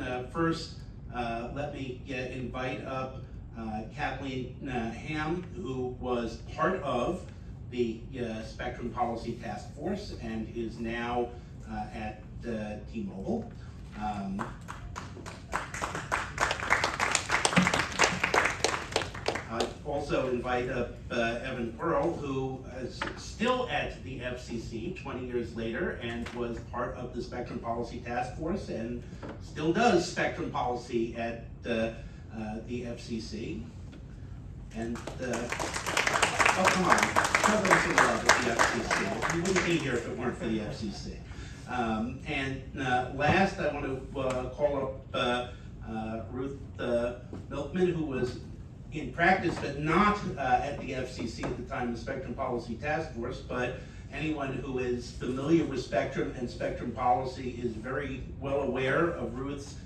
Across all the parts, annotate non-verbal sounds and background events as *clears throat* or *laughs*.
uh, first, uh, let me uh, invite up uh, Kathleen uh, Ham, who was part of the uh, Spectrum Policy Task Force and is now at T-Mobile. Um, I also invite up uh, Evan Kwerel, who is still at the FCC 20 years later and was part of the Spectrum Policy Task Force and still does spectrum policy at uh, uh, the FCC. And, uh, oh, come on, show them some love at the FCC. You wouldn't be here if it weren't for the FCC. Um, and uh, last, I want to uh, call up Ruth Milkman, who was in practice, but not uh, at the FCC at the time the Spectrum Policy Task Force, but anyone who is familiar with spectrum and spectrum policy is very well aware of Ruth's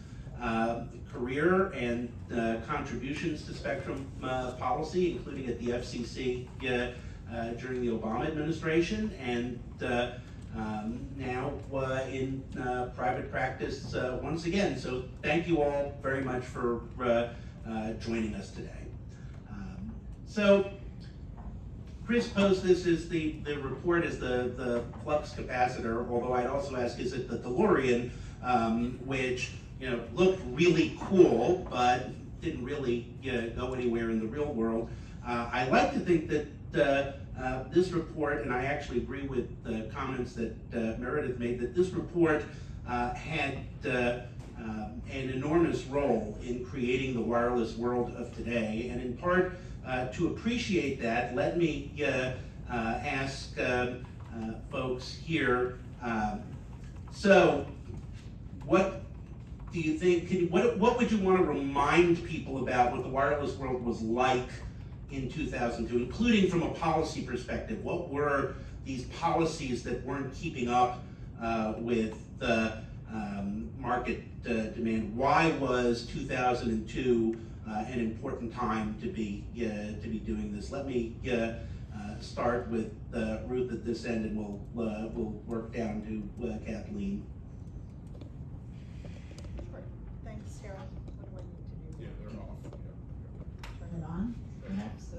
uh, career and uh, contributions to spectrum uh, policy, including at the FCC uh, uh, during the Obama administration, and uh, um, now in private practice once again. So thank you all very much for joining us today. So Chris posed this as the, the report is the, the flux capacitor, although I'd also ask, is it the DeLorean, um, which, you know, looked really cool, but didn't really you know, go anywhere in the real world. Uh, I like to think that uh, uh, this report, and I actually agree with the comments that uh, Meredith made, that this report uh, had uh, um, an enormous role in creating the wireless world of today. And in part, to appreciate that, let me uh, uh, ask um, uh, folks here. Um, so, what do you think? Can what what would you want to remind people about what the wireless world was like in 2002, including from a policy perspective? What were these policies that weren't keeping up uh, with the um, market uh, demand? Why was 2002 uh, an important time to be uh, to be doing this? Let me uh, uh, start with uh, Ruth at this end, and we'll uh, we'll work down to uh, Kathleen. Sure. Thanks, Sarah. What do I need to do? Yeah, they're off, yeah. Turn it on, perhaps? *laughs*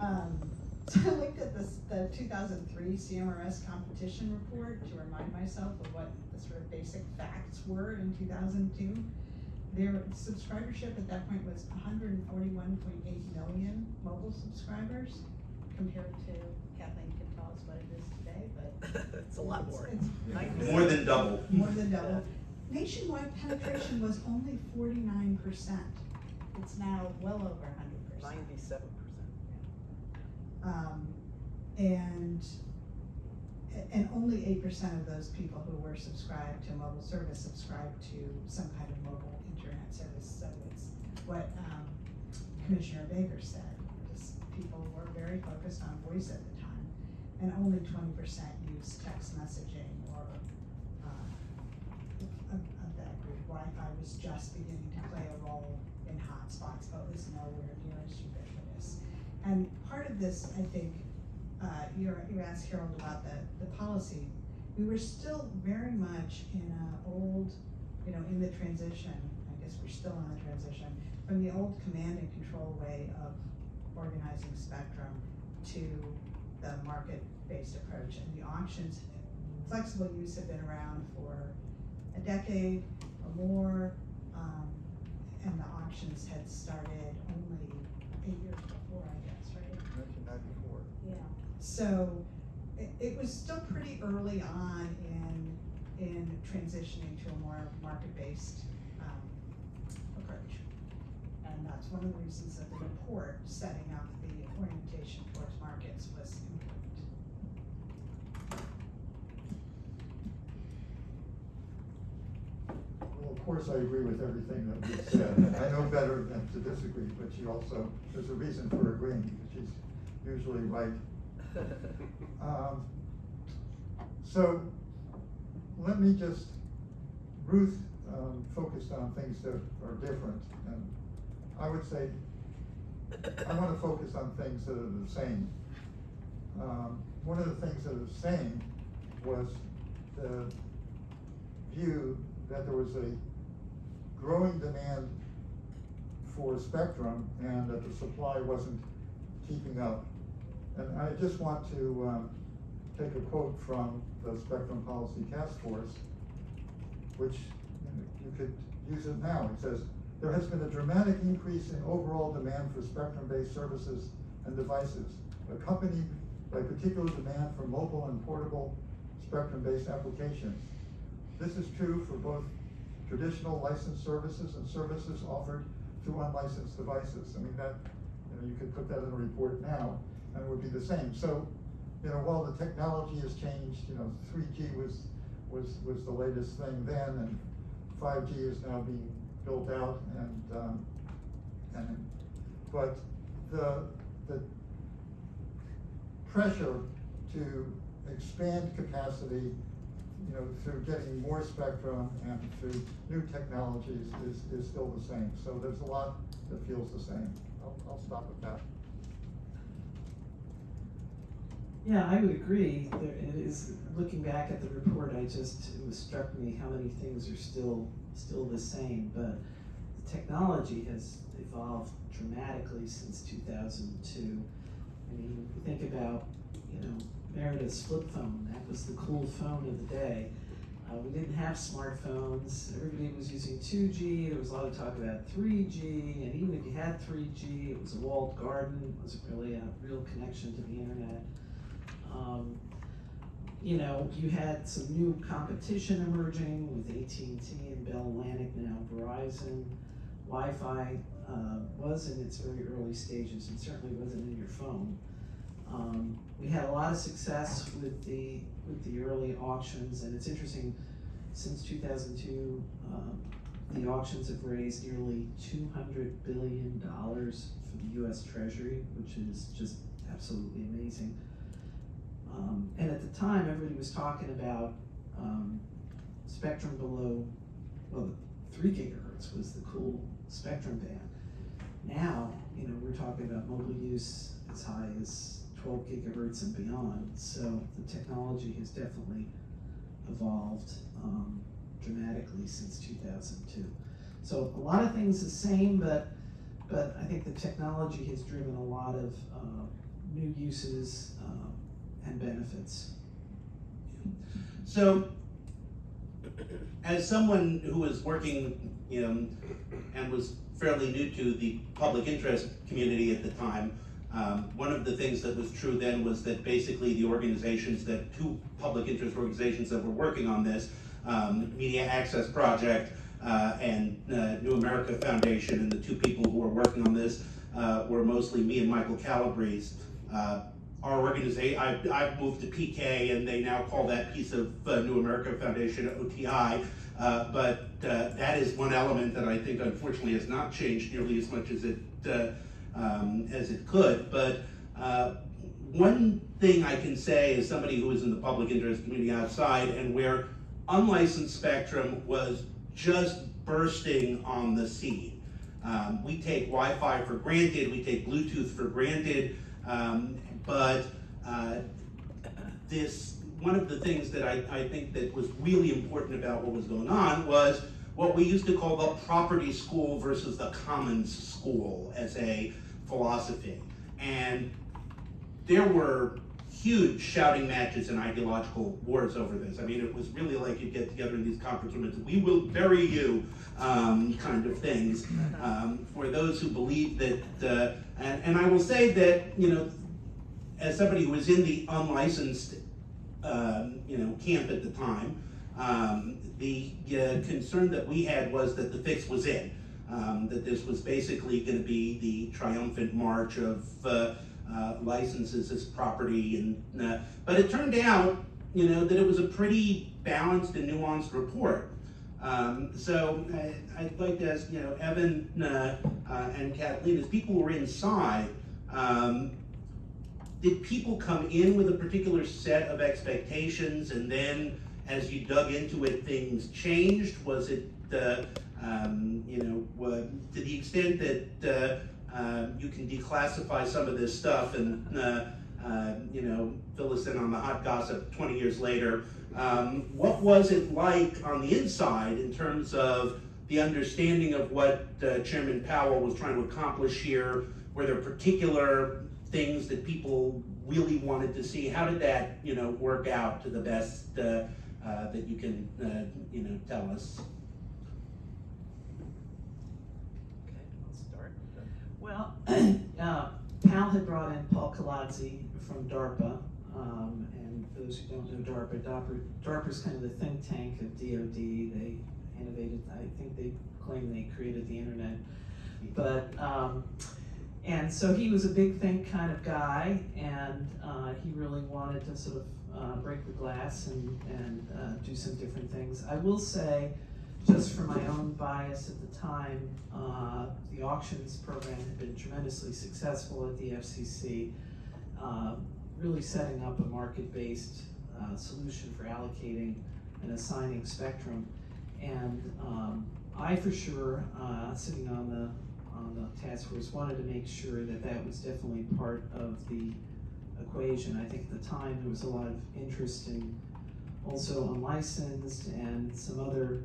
Um, so *laughs* I looked at this, the 2003 CMRS competition report to remind myself of what the sort of basic facts were in 2002. Their subscribership at that point was 141.8 million mobile subscribers compared to Kathleen can tell us what it is today, but *laughs* it's a lot more. It's, more than double. More than double. Nationwide penetration was only 49%. It's now well over 100%. 97 um, and, and only eight percent of those people who were subscribed to mobile service subscribed to some kind of mobile internet service. So it's what, um, Commissioner Baker said, people were very focused on voice at the time. And only twenty percent used text messaging or, uh, of, of that group. Wi-Fi was just beginning to play a role in hotspots, but was nowhere near as ubiquitous. And part of this, I think, uh, you you asked Harold about the, the policy. We were still very much in a old, you know, in the transition, I guess we're still in the transition, from the old command and control way of organizing spectrum to the market-based approach. And the auctions, flexible use had been around for a decade or more. Um, and the auctions had started only eight years before, I guess, right? Nineteen ninety-four. Yeah. So it, it was still pretty early on in, in transitioning to a more market-based, um, approach. And that's one of the reasons that the report setting up the orientation towards markets was important. Well, of course, I agree with everything that you said. I know better than to disagree, but she also, there's a reason for agreeing, because she's usually right. Um, So, let me just, Ruth um, focused on things that are different, and I would say, I want to focus on things that are the same. Um, One of the things that are the same was the view that there was a growing demand for spectrum and that the supply wasn't keeping up. And I just want to, um, take a quote from the Spectrum Policy Task Force, which you could use it now. It says, there has been a dramatic increase in overall demand for spectrum-based services and devices, accompanied by particular demand for mobile and portable spectrum-based applications. This is true for both traditional licensed services and services offered through unlicensed devices. I mean, that, you know, you could put that in a report now, and would be the same. So, you know, while the technology has changed, you know, three G was, was, was the latest thing then, and five G is now being built out, and, um, and, but the, the pressure to expand capacity, you know, through getting more spectrum and through new technologies is, is still the same. So there's a lot that feels the same. I'll, I'll stop with that. Yeah, I would agree. There, it is, looking back at the report, I just, it struck me how many things are still, still the same, but the technology has evolved dramatically since two thousand two. I mean, think about, you know, Meredith's flip phone, that was the cool phone of the day. Uh, we didn't have smartphones, everybody was using two G, there was a lot of talk about three G, and even if you had three G, it was a walled garden, it wasn't really a real connection to the internet. Um, you know, you had some new competition emerging with AT&T and Bell Atlantic, now Verizon. Wi-Fi uh, was in its very early stages and certainly wasn't in your phone. Um, we had a lot of success with the with the early auctions, and it's interesting. Since 2002, um, the auctions have raised nearly 200 billion dollars for the U.S. Treasury, which is just absolutely amazing. Um, and at the time, everybody was talking about um, spectrum below, well, three gigahertz was the cool spectrum band. Now, you know, we're talking about mobile use as high as 12 gigahertz and beyond. So the technology has definitely evolved um, dramatically since 2002. So a lot of things the same, but but I think the technology has driven a lot of uh, new uses um, and benefits. So, as someone who was working, you know, and was fairly new to the public interest community at the time, um, one of the things that was true then was that basically the organizations that, two public interest organizations that were working on this, um, Media Access Project uh, and uh, New America Foundation, and the two people who were working on this uh, were mostly me and Michael Calabrese. Our organization, I've, I've moved to PK and they now call that piece of uh, New America Foundation OTI. Uh, but uh, that is one element that I think unfortunately has not changed nearly as much as it, uh, um, as it could. But uh, one thing I can say as somebody who is in the public interest community outside and where unlicensed spectrum was just bursting on the scene. Um, we take Wi-Fi for granted, we take Bluetooth for granted, um, but uh, this one of the things that I, I think that was really important about what was going on was what we used to call the property school versus the commons school as a philosophy. And there were huge shouting matches and ideological wars over this. I mean, it was really like you get together in these conference rooms, we will bury you, um, kind of things. Um, for those who believe that, uh, and, and I will say that, you know, as somebody who was in the unlicensed, um, you know, camp at the time, um, the uh, concern that we had was that the fix was in. Um, that this was basically going to be the triumphant march of uh, uh, licenses as property, and uh, but it turned out, you know, that it was a pretty balanced and nuanced report. Um, so I, I'd like to ask, you know, Evan uh, uh, and Kathleen, as people were inside, um, did people come in with a particular set of expectations and then as you dug into it, things changed? Was it, uh, um, you know, to the extent that uh, uh, you can declassify some of this stuff and, uh, uh, you know, fill us in on the hot gossip 20 years later, um, what was it like on the inside in terms of the understanding of what uh, Chairman Powell was trying to accomplish here? Were there particular things that people really wanted to see? How did that, you know, work out to the best uh, uh, that you can, uh, you know, tell us? Okay, I'll start. Well, *clears throat* uh, Powell had brought in Paul Kolodzy from DARPA, um, and for those who don't know DARPA, DARPA, DARPA's kind of the think tank of DoD. They innovated, I think they claim they created the internet. But, um, and so he was a big think kind of guy, and uh, he really wanted to sort of uh, break the glass and, and uh, do some different things. I will say, just for my own bias at the time, uh, the auctions program had been tremendously successful at the FCC, uh, really setting up a market-based uh, solution for allocating and assigning spectrum. And um, I, for sure, sitting on the on the task force, wanted to make sure that that was definitely part of the equation. I think at the time there was a lot of interest in also unlicensed and some other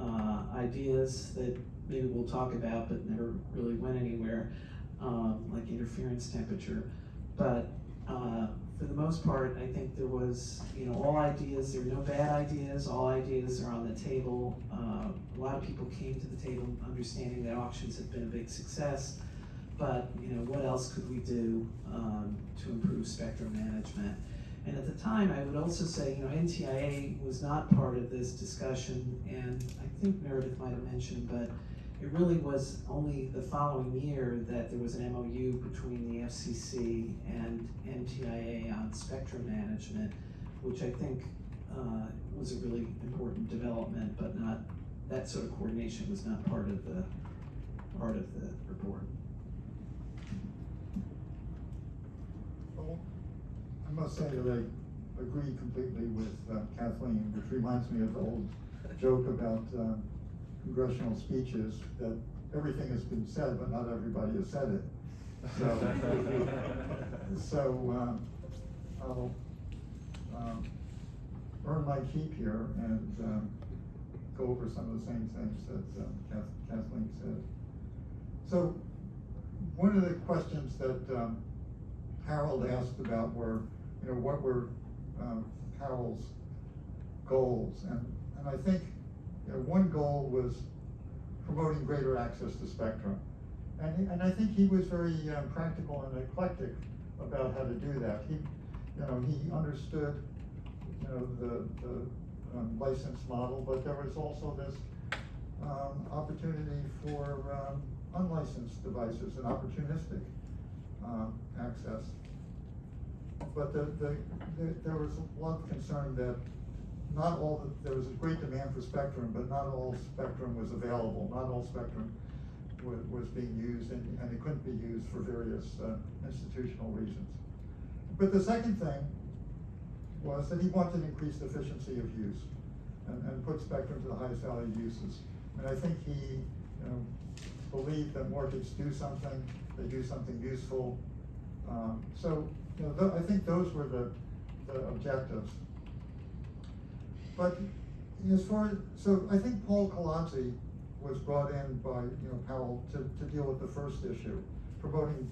uh, ideas that maybe we'll talk about but never really went anywhere, um, like interference temperature. But uh, for the most part, I think there was, you know, all ideas, there were no bad ideas, all ideas are on the table. Uh, a lot of people came to the table understanding that auctions had been a big success, but, you know, what else could we do um, to improve spectrum management? And at the time, I would also say, you know, NTIA was not part of this discussion, and I think Meredith might have mentioned, but it really was only the following year that there was an MOU between the FCC and NTIA on spectrum management, which I think uh, was a really important development, but not, that sort of coordination was not part of the, part of the report. Well, I must say that I agree completely with uh, Kathleen, which reminds me of the old joke about um, congressional speeches, that everything has been said, but not everybody has said it. So, *laughs* so um, I'll um, earn my keep here and um, go over some of the same things that um, Kathleen said. So, one of the questions that um, Harold asked about were, you know, what were um, Powell's goals? And, and I think, one goal was promoting greater access to spectrum. And, and I think he was very um, practical and eclectic about how to do that. He, you know, he understood, you know, the, the um, license model, but there was also this um, opportunity for um, unlicensed devices and opportunistic um, access. But the, the, the, there was a lot of concern that not all, there was a great demand for spectrum, but not all spectrum was available, not all spectrum was, being used, and, and it couldn't be used for various uh, institutional reasons. But the second thing was that he wanted increased efficiency of use and, and put spectrum to the highest value uses. And I think he, you know, believed that markets do something, they do something useful. Um, so, you know, I think those were the, the objectives. But as far as, so I think Paul Kolodzy was brought in by, you know, Powell to, to deal with the first issue, promoting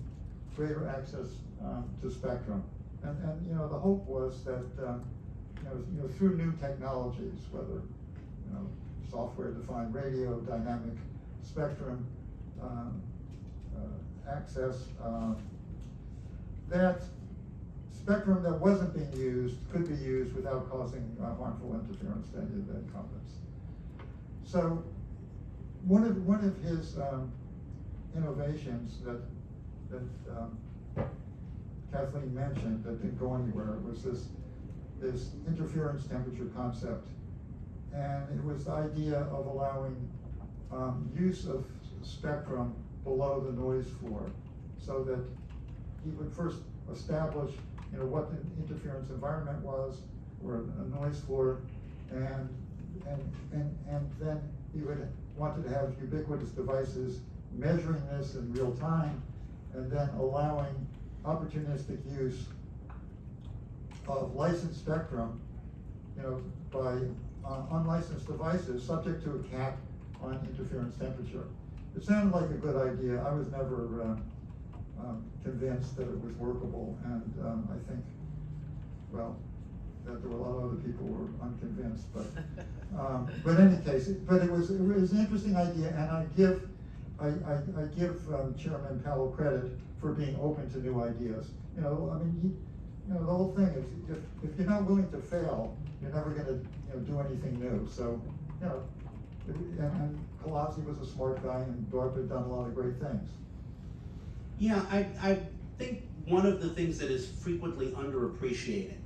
greater access, um, to spectrum. And, and, you know, the hope was that, um, you know, you know, through new technologies, whether, you know, software-defined radio, dynamic spectrum, um, uh, access, um, that spectrum that wasn't being used could be used without causing uh, harmful interference to any of the incumbents. So, one of, one of his, um, innovations that, that, um, Kathleen mentioned that didn't go anywhere was this, this interference temperature concept. And it was the idea of allowing, um, use of spectrum below the noise floor. So that he would first establish, you know, what the interference environment was, or a noise floor, and, and, and, and then you would, wanted to have ubiquitous devices measuring this in real time, and then allowing opportunistic use of licensed spectrum, you know, by uh, unlicensed devices, subject to a cap on interference temperature. It sounded like a good idea. I was never, uh, um, convinced that it was workable, and, um, I think, well, that there were a lot of other people who were unconvinced, but, *laughs* um, but in any case, it- but it was, it was an interesting idea, and I give, I, I, I give um, Chairman Powell credit for being open to new ideas. You know, I mean, you, you know, the whole thing is, if, if you're not willing to fail, you're never gonna, you know, do anything new, so, you know, and, and Kolodzy was a smart guy, and DARPA had done a lot of great things. Yeah, I, I think one of the things that is frequently underappreciated,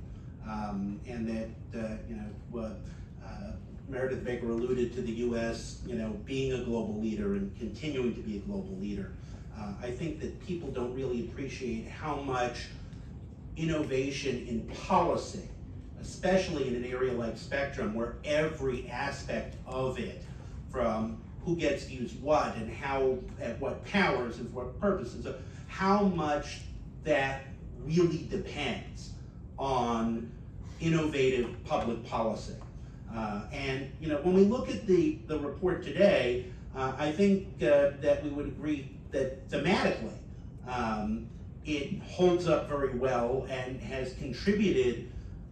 um, and that, uh, you know, uh, Meredith Baker alluded to the US, you know, being a global leader and continuing to be a global leader. Uh, I think that people don't really appreciate how much innovation in policy, especially in an area like spectrum, where every aspect of it, from who gets to use what and how, at what powers and for what purposes, how much that really depends on innovative public policy. Uh, and, you know, when we look at the, the report today, uh, I think uh, that we would agree that thematically, um, it holds up very well and has contributed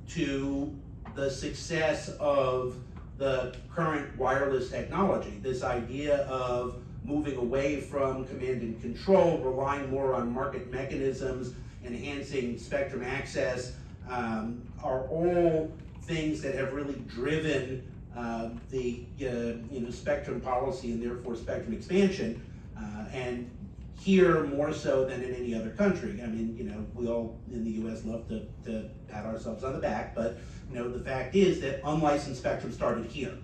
to the success of the current wireless technology. This idea of moving away from command and control, relying more on market mechanisms, enhancing spectrum access, um, are all things that have really driven uh, the uh, you know spectrum policy and therefore spectrum expansion. Uh, and here more so than in any other country. I mean, you know, we all in the U.S. love to, to pat ourselves on the back, but you know, the fact is that unlicensed spectrum started here,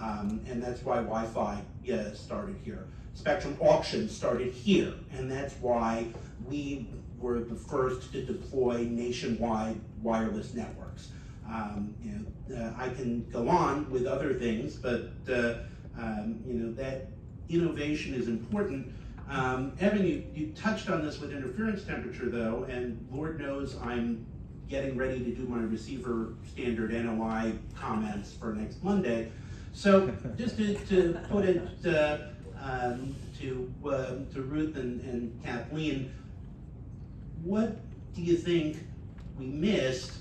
um, and that's why Wi-Fi yeah, started here. Spectrum auctions started here, and that's why we were the first to deploy nationwide wireless networks. Um, you know, uh, I can go on with other things, but uh, um, you know that innovation is important. Um, Evan, you, you touched on this with interference temperature though, and Lord knows I'm getting ready to do my receiver standard NOI comments for next Monday. So just to, to put it uh, um, to, uh, to Ruth and, and Kathleen, what do you think we missed?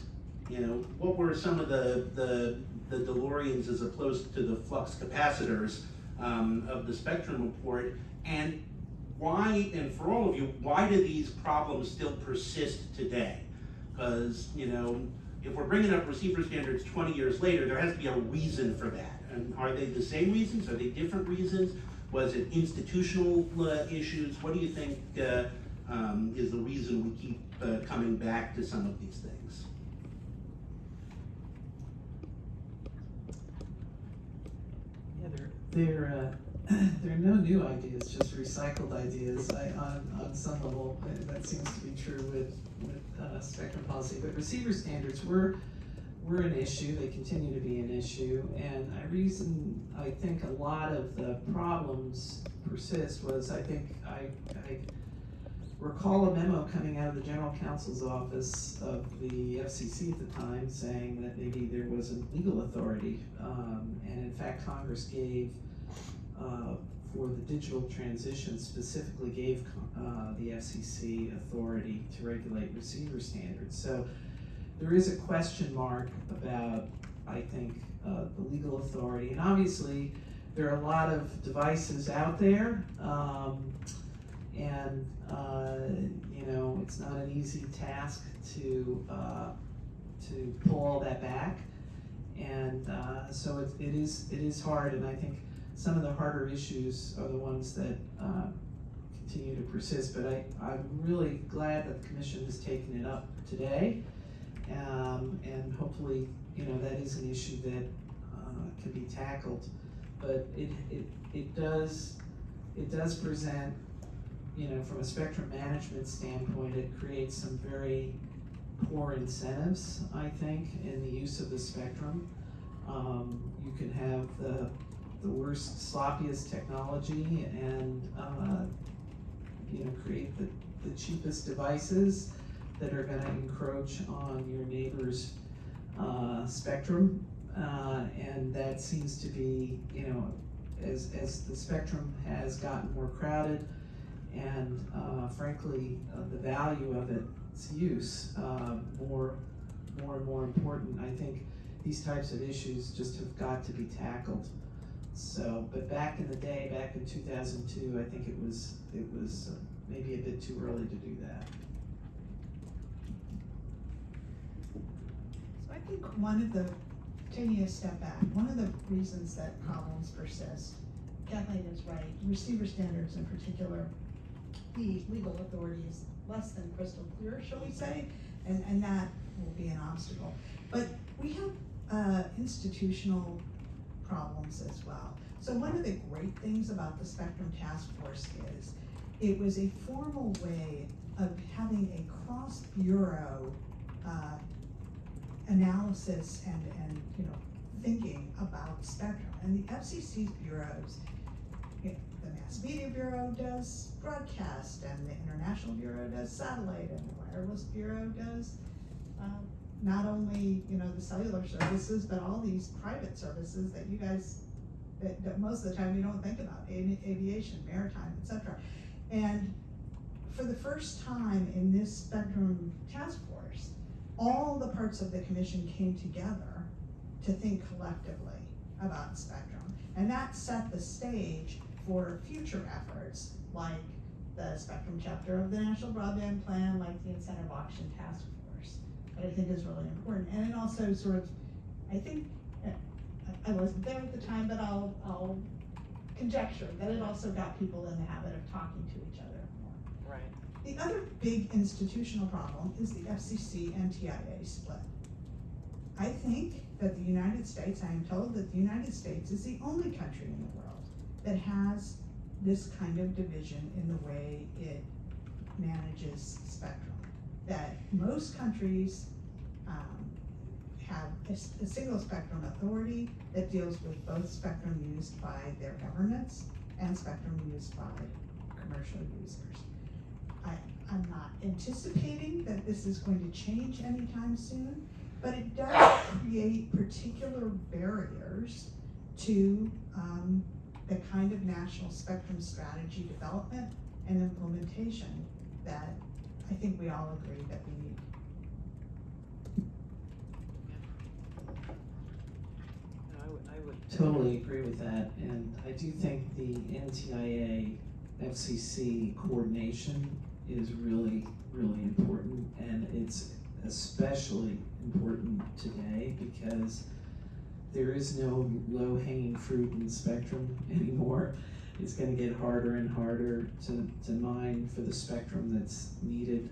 You know, what were some of the, the, the DeLoreans as opposed to the flux capacitors um, of the spectrum report? And why, and for all of you, why do these problems still persist today? Because, you know, if we're bringing up receiver standards 20 years later, there has to be a reason for that. And are they the same reasons? Are they different reasons? Was it institutional uh, issues? What do you think uh, um, is the reason we keep uh, coming back to some of these things? Yeah, there, there, uh, *laughs* there are no new ideas, just recycled ideas. I, on, on some level, uh, that seems to be true with, with, uh, spectrum policy. But receiver standards were, were an issue, they continue to be an issue. And I reason, I think a lot of the problems persist was, I think, I, I recall a memo coming out of the general counsel's office of the FCC at the time saying that maybe there wasn't legal authority. Um, and in fact, Congress gave, uh, for the digital transition, specifically gave, uh, the FCC authority to regulate receiver standards. So there is a question mark about, I think, uh, the legal authority. And obviously, there are a lot of devices out there. Um, and uh, you know it's not an easy task to uh, to pull all that back, and so it, it is it is hard. And I think some of the harder issues are the ones that uh, continue to persist. But I I'm really glad that the commission has taken it up today, um, and hopefully you know that is an issue that uh, can be tackled. But it it it does it does present you know, from a spectrum management standpoint, it creates some very poor incentives, I think, in the use of the spectrum. Um, you can have the, the worst, sloppiest technology and, uh, you know, create the, the cheapest devices that are gonna encroach on your neighbor's, uh, spectrum. Uh, and that seems to be, you know, as, as the spectrum has gotten more crowded and uh, frankly, uh, the value of its use uh, more, more and more important, I think these types of issues just have got to be tackled. So, but back in the day, back in two thousand two, I think it was, it was uh, maybe a bit too early to do that. So I think one of the, taking a step back, one of the reasons that problems persist, Kathleen is right, receiver standards in particular, the legal authority is less than crystal clear, shall we say, and, and that will be an obstacle. But we have, uh, institutional problems as well. So one of the great things about the Spectrum Task Force is, it was a formal way of having a cross-bureau, uh, analysis and, and, you know, thinking about spectrum. And the FCC's bureaus, you know, the Mass Media Bureau does broadcast, and the International Bureau does satellite, and the Wireless Bureau does, um, not only, you know, the cellular services, but all these private services that you guys, that, that most of the time you don't think about aviation, maritime, et cetera. And for the first time in this spectrum task force, all the parts of the commission came together to think collectively about spectrum. And that set the stage for future efforts, like the spectrum chapter of the National Broadband Plan, like the incentive auction task that I think is really important. And it also sort of, I think, uh, I I wasn't there at the time, but I'll, I'll conjecture that it also got people in the habit of talking to each other more. Right. The other big institutional problem is the FCC NTIA split. I think that the United States, I am told that the United States is the only country in the world that has this kind of division in the way it manages spectrum. That most countries, um, have a single spectrum authority that deals with both spectrum used by their governments and spectrum used by commercial users. I, I'm not anticipating that this is going to change anytime soon, but it does create particular barriers to, um, the kind of national spectrum strategy development and implementation that I think we all agree that we need. I would, I would. Totally agree with that, and I do think the NTIA FCC coordination is really, really important, and it's especially important today because there is no low-hanging fruit in the spectrum *laughs* anymore. It's gonna get harder and harder to, to mine for the spectrum that's needed.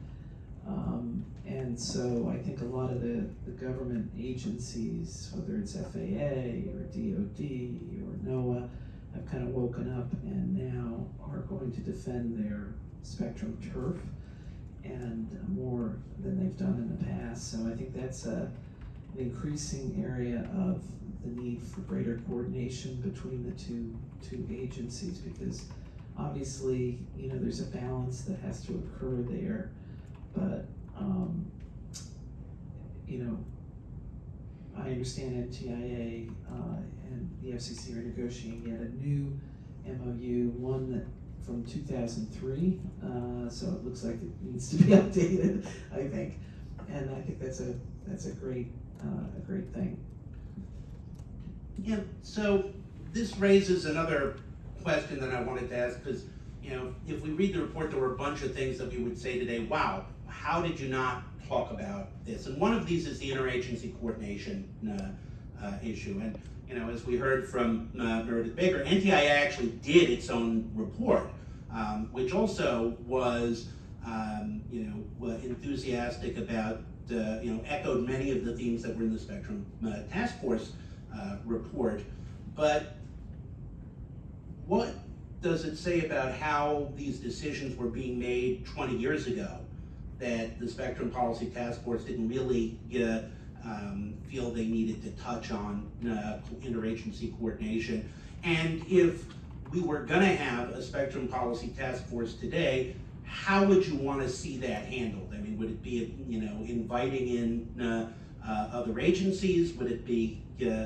Um, and so I think a lot of the, the government agencies, whether it's FAA or DOD or NOAA, have kind of woken up and now are going to defend their spectrum turf and more than they've done in the past. So I think that's a, an increasing area of the need for greater coordination between the two, two agencies because obviously, you know, there's a balance that has to occur there. But, um, you know, I understand NTIA, uh, and the FCC are negotiating yet a new MOU, one that from two thousand three, uh, so it looks like it needs to be *laughs* updated, I think. And I think that's a, that's a great, uh, a great thing. Yeah, so this raises another question that I wanted to ask, because, you know, if we read the report, there were a bunch of things that we would say today, wow, how did you not talk about this? And one of these is the interagency coordination uh, uh, issue. And, you know, as we heard from uh, Meredith Baker, NTIA actually did its own report, um, which also was, um, you know, enthusiastic about, uh, you know, echoed many of the themes that were in the Spectrum uh, Task Force uh, report. But what does it say about how these decisions were being made 20 years ago? That the Spectrum Policy Task Force didn't really um, feel they needed to touch on uh, interagency coordination? And if we were gonna have a Spectrum Policy Task Force today, how would you wanna see that handled? I mean, would it be, you know, inviting in uh, uh, other agencies? Would it be uh,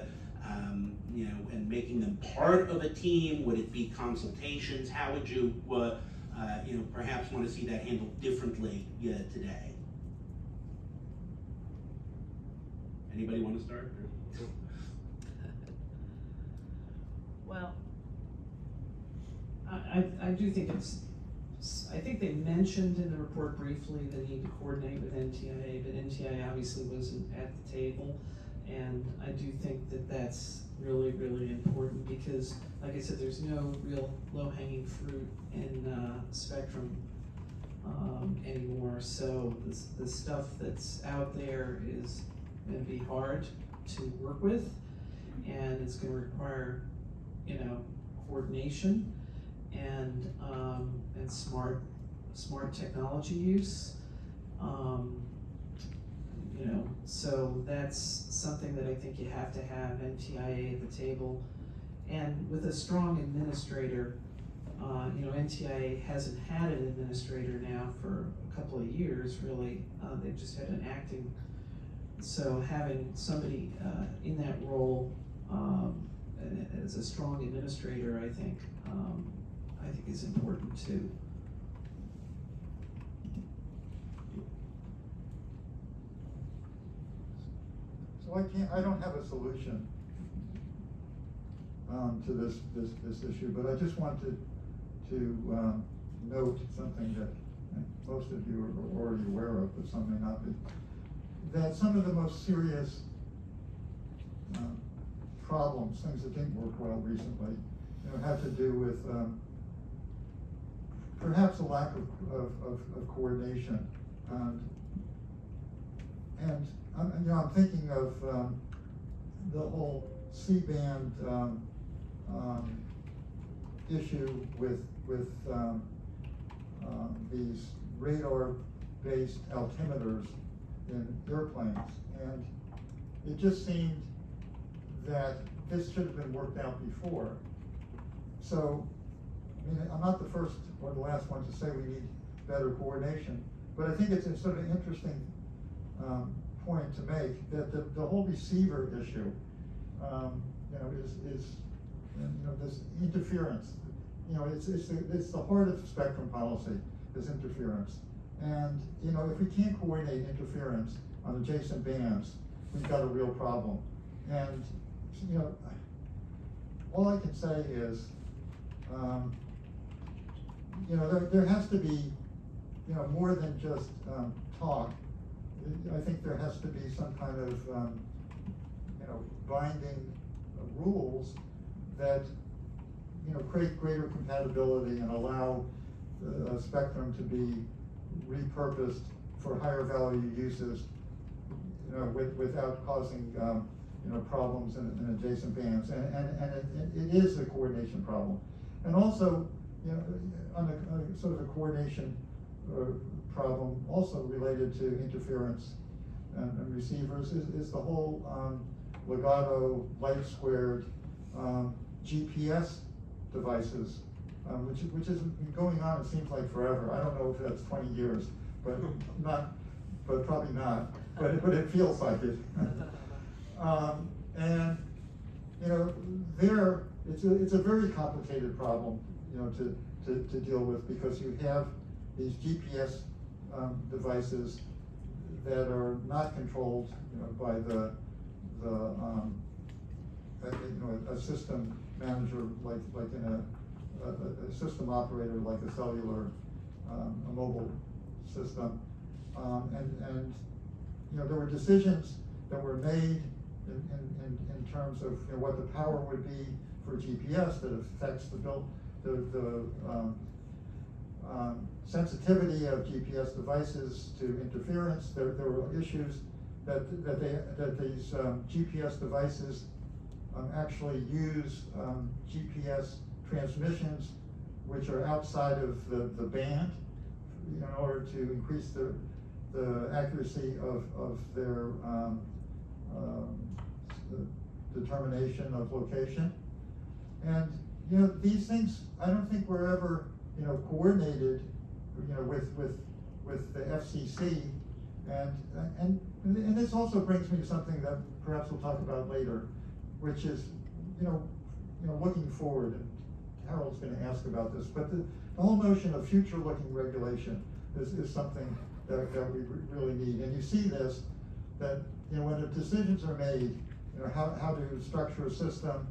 you know, and making them part of a team? Would it be consultations? How would you, uh, uh, you know, perhaps want to see that handled differently today? Anybody want to start? Well, I, I, I do think it's, I think they mentioned in the report briefly the need to coordinate with NTIA, but NTIA obviously wasn't at the table. And I do think that that's really, really important because, like I said, there's no real low-hanging fruit in, uh, Spectrum, um, anymore. So the, the stuff that's out there is gonna be hard to work with. And it's gonna require, you know, coordination and, um, and smart, smart technology use. Um, you know, so that's something that I think you have to have NTIA at the table. And with a strong administrator, uh, you know, NTIA hasn't had an administrator now for a couple of years, really. Uh, they've just had an acting. So having somebody, uh, in that role, um, as a strong administrator, I think, um, I think is important too. I can't, I don't have a solution um, to this, this, this issue, but I just wanted to, um, note something that most of you are already aware of, but some may not be. That some of the most serious, um, problems, things that didn't work well recently, you know, have to do with, um, perhaps a lack of, of, of, of coordination. And and I'm, you know, I'm thinking of, um, the whole C-band, um, um, issue with, with, um, um, these radar-based altimeters in airplanes. And it just seemed that this should have been worked out before. So, I mean, I'm not the first or the last one to say we need better coordination, but I think it's sort of interesting um, point to make, that the, the whole receiver issue, um, you know, is, is, you know, this interference. You know, it's, it's, the- it's the heart of spectrum policy, is interference. And, you know, if we can't coordinate interference on adjacent bands, we've got a real problem. And, you know, all I can say is, um, you know, there, there has to be, you know, more than just, um, talk. I think there has to be some kind of, um, you know, binding rules that, you know, create greater compatibility and allow uh, spectrum to be repurposed for higher value uses, you know, with, without causing, um, you know, problems in, in adjacent bands. And, and, and it, it is a coordination problem. And also, you know, on a, a sort of a coordination, uh, problem also related to interference and, and receivers is, is the whole, um, Ligado, light squared, um, GPS devices, um, which, which has been going on, it seems like forever. I don't know if that's twenty years, but *laughs* not, but probably not, but, but it feels like it. *laughs* Um, and, you know, there, it's a, it's a very complicated problem, you know, to, to, to deal with, because you have these GPS, um, devices that are not controlled, you know, by the, the, um, you know, a, system manager, like, like in a, a, a system operator, like a cellular, um, a mobile system. Um, and, and, you know, there were decisions that were made in, in, in, terms of, you know, what the power would be for GPS that affects the build, the, the, um, sensitivity of GPS devices to interference. There, there were issues that, that they, that these, um, GPS devices, um, actually use, um, GPS transmissions which are outside of the, the band in order to increase the, the accuracy of, of their, um, um, determination of location. And, you know, these things, I don't think were ever, you know, coordinated, you know, with, with, with the FCC. And, and, and this also brings me to something that perhaps we'll talk about later, which is, you know, you know, looking forward, and Harold's gonna ask about this, but the, the whole notion of future-looking regulation is, is something that, that we really need. And you see this, that, you know, when the decisions are made, you know, how, how to structure a system,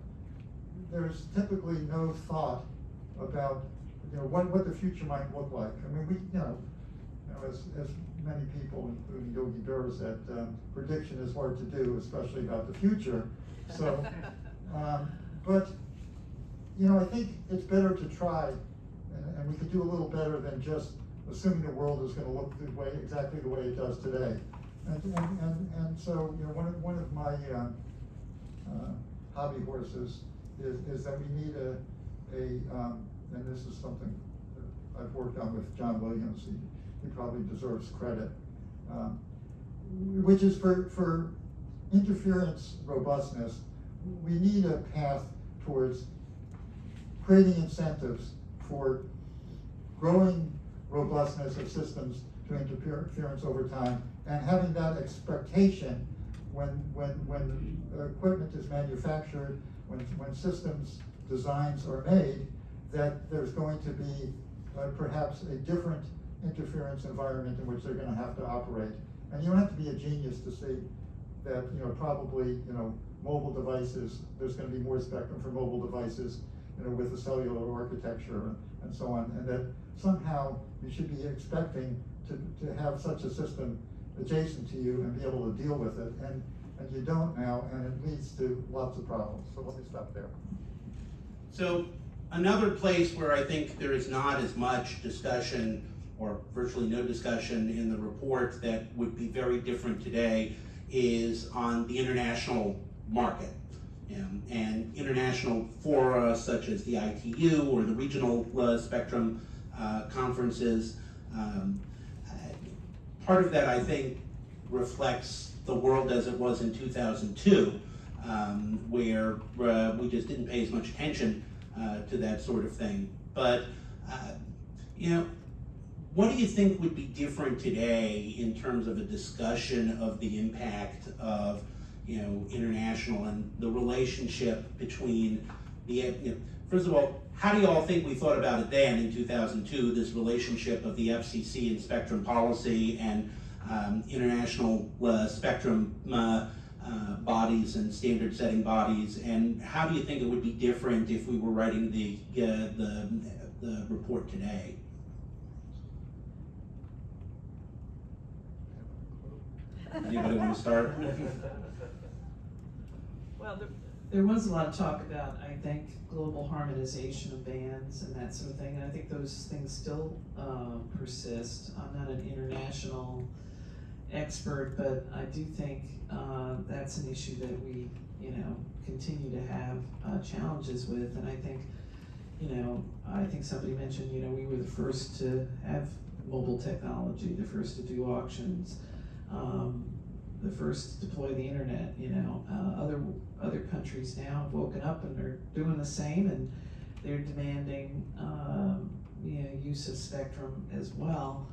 there's typically no thought about, you know, what, what the future might look like. I mean, we, you know, you know, as, as many people, including Yogi Berra said, um, prediction is hard to do, especially about the future. So, *laughs* um, but, you know, I think it's better to try, and, and we could do a little better than just assuming the world is gonna look the way, exactly the way it does today. And, and, and, and so, you know, one of, one of my, um, uh, hobby horses is, is that we need a, a, um, and this is something I've worked on with John Williams, he, he probably deserves credit. Um, which is for, for interference robustness, we need a path towards creating incentives for growing robustness of systems to interference over time, and having that expectation when, when, when equipment is manufactured, when, when systems designs are made, that there's going to be uh, perhaps a different interference environment in which they're gonna have to operate. And you don't have to be a genius to see that, you know, probably, you know, mobile devices, there's gonna be more spectrum for mobile devices, you know, with the cellular architecture and, and so on, and that somehow you should be expecting to, to have such a system adjacent to you and be able to deal with it, and, and you don't now, and it leads to lots of problems, so let me stop there. So another place where I think there is not as much discussion or virtually no discussion in the report that would be very different today is on the international market. Um, and international fora such as the ITU or the regional uh, spectrum uh, conferences. Um, uh, part of that, I think, reflects the world as it was in 2002, um, where uh, we just didn't pay as much attention uh, to that sort of thing. But, uh, you know, what do you think would be different today in terms of a discussion of the impact of, you know, international and the relationship between the, you know, first of all, how do you all think we thought about it then in 2002, this relationship of the FCC and spectrum policy and um, international uh, spectrum uh, bodies and standard setting bodies, and how do you think it would be different if we were writing the, uh, the, the report today? Anybody want to start? *laughs* Well, the, There was a lot of talk about, I think, global harmonization of bands and that sort of thing, and I think those things still, uh, persist. I'm not an international expert, but I do think, uh, that's an issue that we, you know, continue to have, uh, challenges with, and I think, you know, I think somebody mentioned, you know, we were the first to have mobile technology, the first to do auctions, um, the first to deploy the internet, you know, uh, other, other countries now have woken up and they're doing the same and they're demanding, um, you know, use of spectrum as well.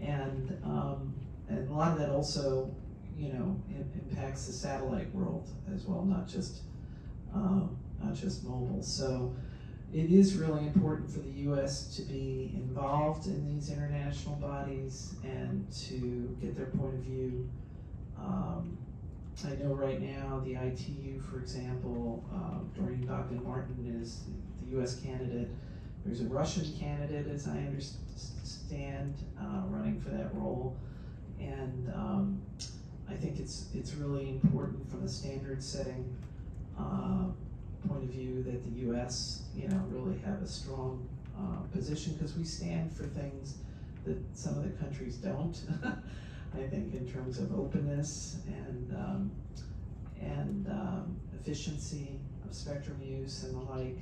And, um, and a lot of that also, you know, im- impacts the satellite world as well, not just, um, not just mobile. So it is really important for the US to be involved in these international bodies and to get their point of view. Um, I know right now the ITU, for example, uh, Doreen Bogdan Martin is the US candidate. There's a Russian candidate, as I understand, uh, running for that role. And um, I think it's, it's really important from a standard setting uh, point of view that the US, you know, really have a strong uh, position because we stand for things that some of the countries don't. *laughs* I think in terms of openness and um, and um, efficiency of spectrum use and the like.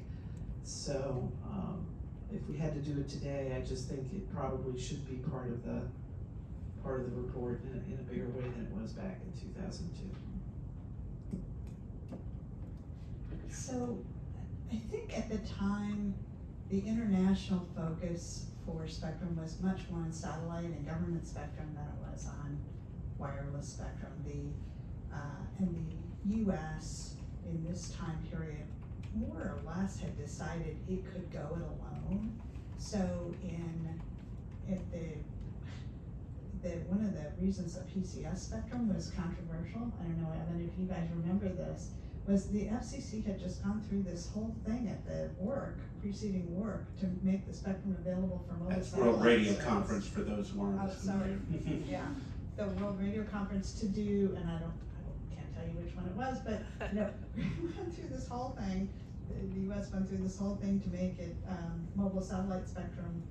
So um, if we had to do it today, I just think it probably should be part of the part of the report in a, in a bigger way than it was back in 2002. So, I think at the time, the international focus for spectrum was much more on satellite and government spectrum than it was on wireless spectrum. The, uh, and the US in this time period more or less had decided it could go it alone. So in, if the, the, one of the reasons the PCS spectrum was controversial, I don't know, Evan, if you guys remember this, was the FCC had just gone through this whole thing at the work, preceding work, to make the spectrum available for mobile That's World Radio. Conference for those who aren't Oh, sorry. Yeah, the World Radio Conference to do, and I don't, I don't, can't tell you which one it was, but, you know, *laughs* we went through this whole thing. The, the US went through this whole thing to make it, um, mobile satellite spectrum.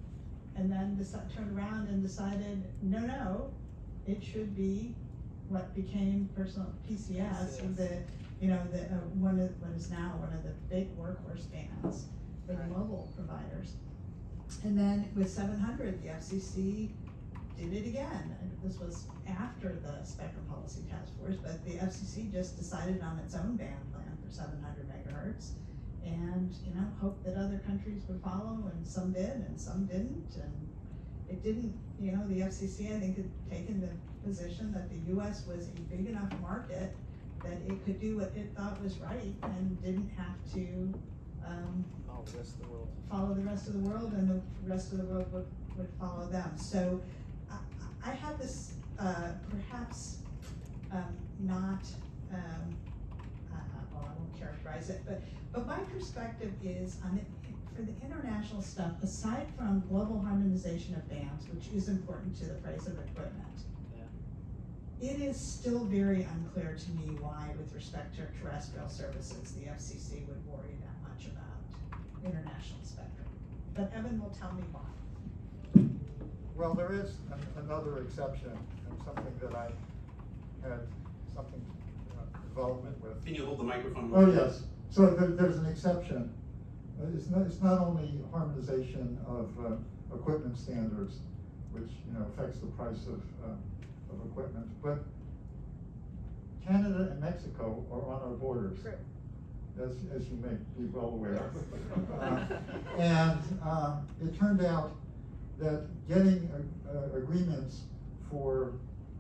And then deci- turned around and decided, no, no, it should be what became personal PCS, PCS. the, you know, the, uh, one of, what is now one of the big workhorse bands for the Right. mobile providers. And then with seven hundred, the FCC did it again. And This was after the Spectrum Policy Task Force, but the FCC just decided on its own band plan for seven hundred megahertz. And, you know, hoped that other countries would follow, and some did, and some didn't, and it didn't, you know, the FCC, I think, had taken the position that the US was a big enough market that it could do what it thought was right and didn't have to, um, All the rest of the world. follow the rest of the world and the rest of the world would, would follow them. So I, I I had this, uh, perhaps, um, not, um, uh, uh, well, I won't characterize it, but, but my perspective is on it, for the international stuff, aside from global harmonization of bands, which is important to the price of equipment, it is still very unclear to me why, with respect to terrestrial services, the FCC would worry that much about international spectrum. But Evan will tell me why. Well, there is an- another exception, and something that I had something, development with. Can you hold the microphone? Oh, yes, so there, there's an exception. Uh, It's not, it's not only harmonization of, uh, equipment standards, which, you know, affects the price of, uh, of equipment, but Canada and Mexico are on our borders. True. As, as you may be well aware. Uh, *laughs* And, um, it turned out that getting, uh, uh, agreements for,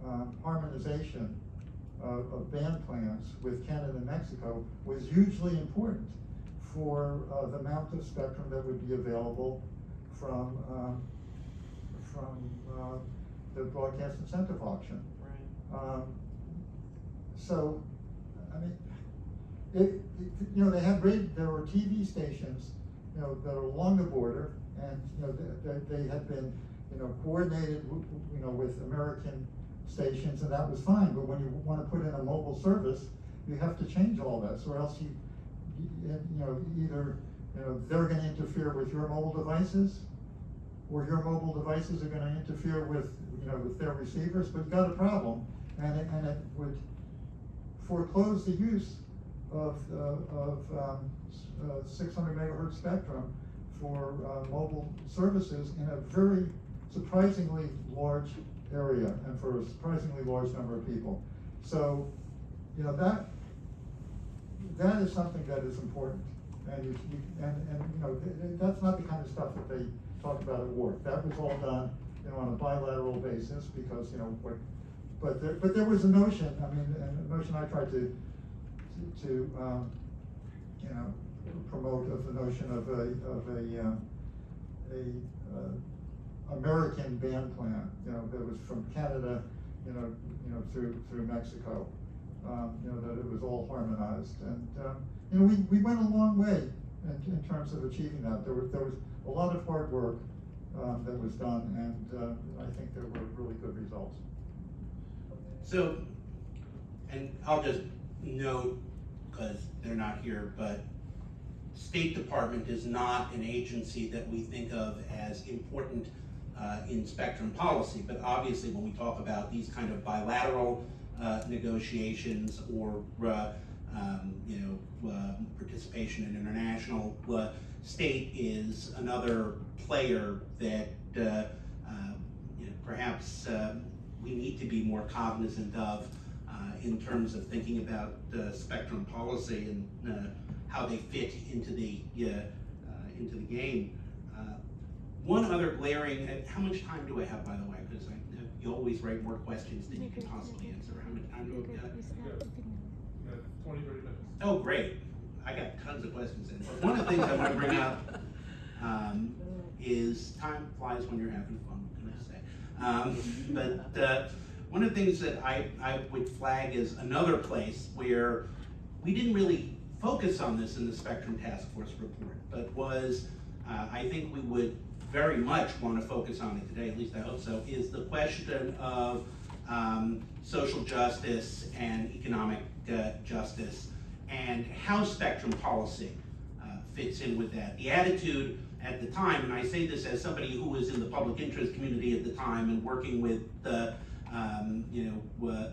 um, harmonization of, of band plans with Canada and Mexico was hugely important for, uh, the amount of spectrum that would be available from, um, from, uh, the broadcast incentive auction. Right. Um, so, I mean, it, it, you know, they had there were TV stations, you know, that are along the border, and, you know, they, they, they had been, you know, coordinated, you know, with American stations, and that was fine, but when you wanna put in a mobile service, you have to change all this, or else you, you, know, either, you know, they're gonna interfere with your mobile devices, or your mobile devices are gonna interfere with, you know, with their receivers, but you've got a problem, and it, and it would foreclose the use of, uh, of, um, six hundred megahertz spectrum for, uh, mobile services in a very surprisingly large area and for a surprisingly large number of people. So, you know, that, that is something that is important. And you, and, and, you know, th- th- that's not the kind of stuff that they talk about at work. That was all done, you know, on a bilateral basis because, you know, what, but there, but there was a notion, I mean, a notion I tried to, to, to, um, you know, promote of the notion of a, of a, um, a, uh, American band plan, you know, that was from Canada, you know, you know, through, through Mexico. Um, you know, that it was all harmonized, and, um, you know, we, we went a long way in, in terms of achieving that. There was, there was a lot of hard work, um, that was done, and, uh, I think there were really good results. So, and I'll just note, because they're not here, but State Department is not an agency that we think of as important uh, in spectrum policy, but obviously when we talk about these kind of bilateral uh, negotiations or, uh, um, you know, uh, participation in international, uh, state is another player that, uh, you know, perhaps um, we need to be more cognizant of in terms of thinking about spectrum policy and how they fit into the, into the game. One other glaring, and how much time do I have, by the way? Because you always write more questions than you can possibly answer. How much time do I have? Yeah, Twenty, thirty minutes. Oh, great. I got tons of questions in, but one of the things I wanna bring up, um, is time flies when you're having fun, what can I say? Um, but, uh, one of the things that I, I would flag is another place where we didn't really focus on this in the Spectrum Task Force report, but was, uh, I think we would very much wanna focus on it today, at least I hope so, is the question of, um, social justice and economic, uh, justice, and how spectrum policy, uh, fits in with that. The attitude at the time, and I say this as somebody who was in the public interest community at the time and working with the, um, you know, uh,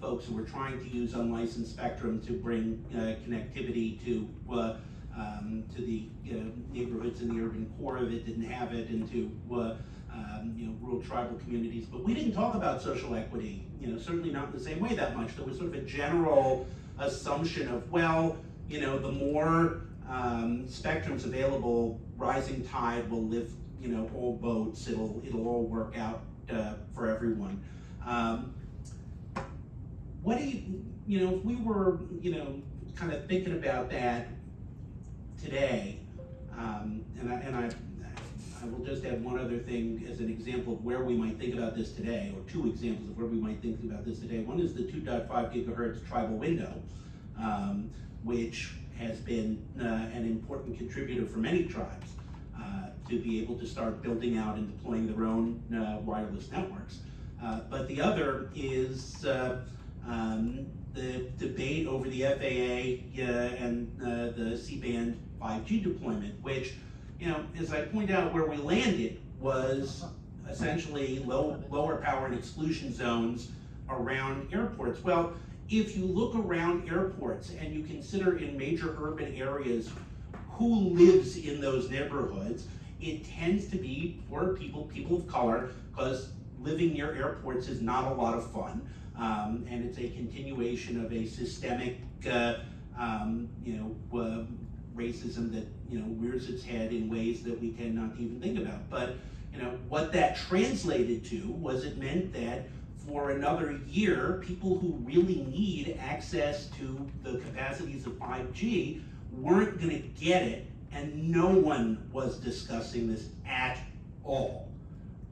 folks who were trying to use unlicensed spectrum to bring, uh, connectivity to, uh, um, to the, you know, neighborhoods in the urban core of it didn't have it and to, uh, um, you know, rural tribal communities. But we didn't talk about social equity, you know, certainly not in the same way that much. There was sort of a general assumption of, well, you know, the more um, spectrum's available, rising tide will lift, you know, all boats. It'll it'll all work out uh, for everyone. Um, what do you, you know, if we were, you know, kind of thinking about that today, um, and I and I. I will just add one other thing as an example of where we might think about this today, or two examples of where we might think about this today. One is the 2.5 gigahertz tribal window, um, which has been uh, an important contributor for many tribes uh, to be able to start building out and deploying their own uh, wireless networks. Uh, but the other is uh, um, the debate over the FAA and uh, the C-band 5G deployment, which, you know, as I point out, where we landed was essentially low, lower power and exclusion zones around airports. Well, if you look around airports and you consider in major urban areas who lives in those neighborhoods, it tends to be poor people, people of color, because living near airports is not a lot of fun. Um, and it's a continuation of a systemic, uh, um, you know, uh, racism that, you know, rears its head in ways that we tend not to even think about. But, you know, what that translated to was it meant that for another year, people who really need access to the capacities of 5G weren't going to get it, and no one was discussing this at all.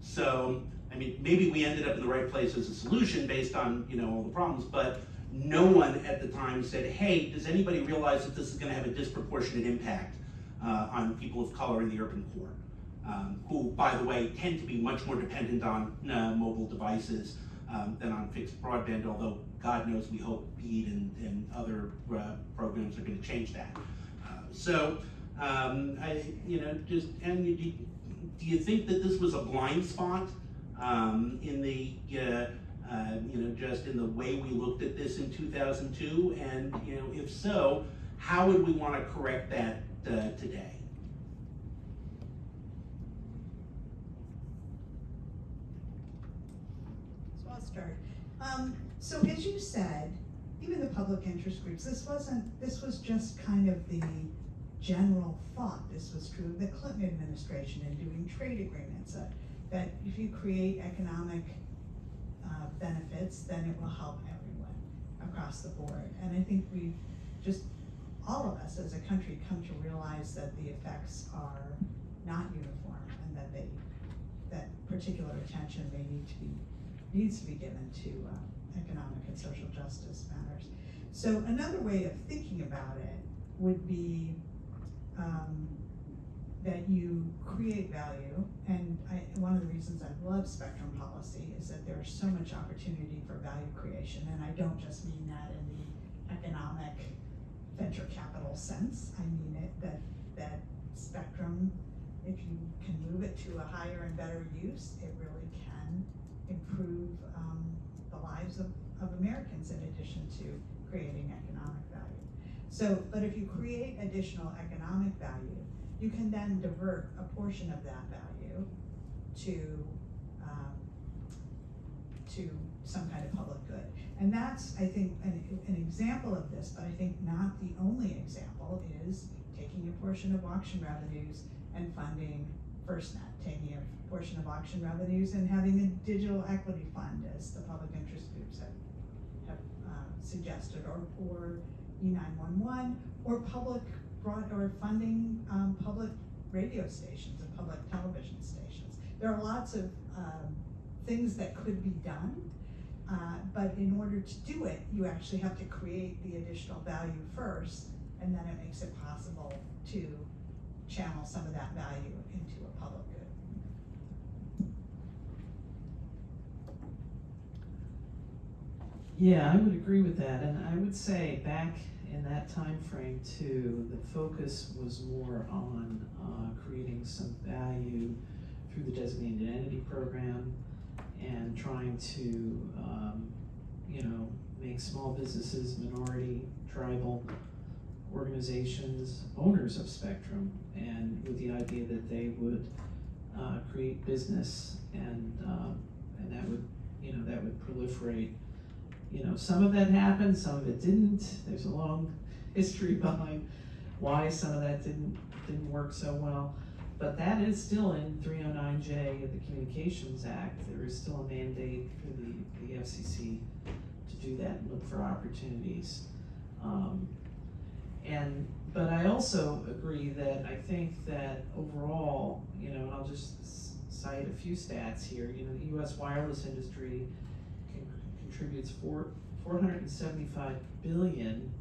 So, I mean, maybe we ended up in the right place as a solution based on you know all the problems, but no one at the time said, "Hey, does anybody realize that this is going to have a disproportionate impact uh, on people of color in the urban core?" Um, who, by the way, tend to be much more dependent on uh, mobile devices um, than on fixed broadband, although God knows we hope BEAD and, and other uh, programs are going to change that. Uh, so, um, I, you know, just, and you, do, do you think that this was a blind spot um, in the, uh, you know, just in the way we looked at this in 2002? And, you know, if so, how would we want to correct that uh, today? So I'll start. Um, so as you said, even the public interest groups, this wasn't, this was just kind of the general thought. This was true of the Clinton administration in doing trade agreements, uh, that if you create economic uh, benefits, then it will help everyone across the board. And I think we've just, all of us as a country come to realize that the effects are not uniform and that they, that particular attention may need to be needs to be given to uh, economic and social justice matters. So another way of thinking about it would be um, that you create value, and I, one of the reasons I love spectrum policy is that there's so much opportunity for value creation, and I don't just mean that in the economic venture capital sense. I mean it that that spectrum, if you can move it to a higher and better use, it really can improve um, the lives of, of Americans in addition to creating economic value. So, but if you create additional economic value, you can then divert a portion of that value to um, to some kind of public good. And that's, I think, an, an example of this, but I think not the only example is taking a portion of auction revenues and funding FirstNet, taking a portion of auction revenues and having a digital equity fund, as the public interest groups have, have uh, suggested, or, or E nine one one, or public broad, or funding, um, public radio stations and public television stations. There are lots of, um, things that could be done, uh, but in order to do it, you actually have to create the additional value first, and then it makes it possible to channel some of that value into a public good. Yeah, I would agree with that, and I would say back in that time frame too, the focus was more on uh, creating some value through the designated entity program and trying to, um, you know, make small businesses, minority, tribal organizations owners of Spectrum, and with the idea that they would uh, create business and um, and that would, you know, that would proliferate you know, some of that happened, some of it didn't. There's a long *laughs* history behind why some of that didn't didn't work so well. But that is still in 309J of the Communications Act. There is still a mandate for the, the FCC to do that and look for opportunities. Um, and but I also agree that I think that overall, you know, and I'll just cite a few stats here. You know, the U.S. wireless industry contributes four four hundred and seventy five billion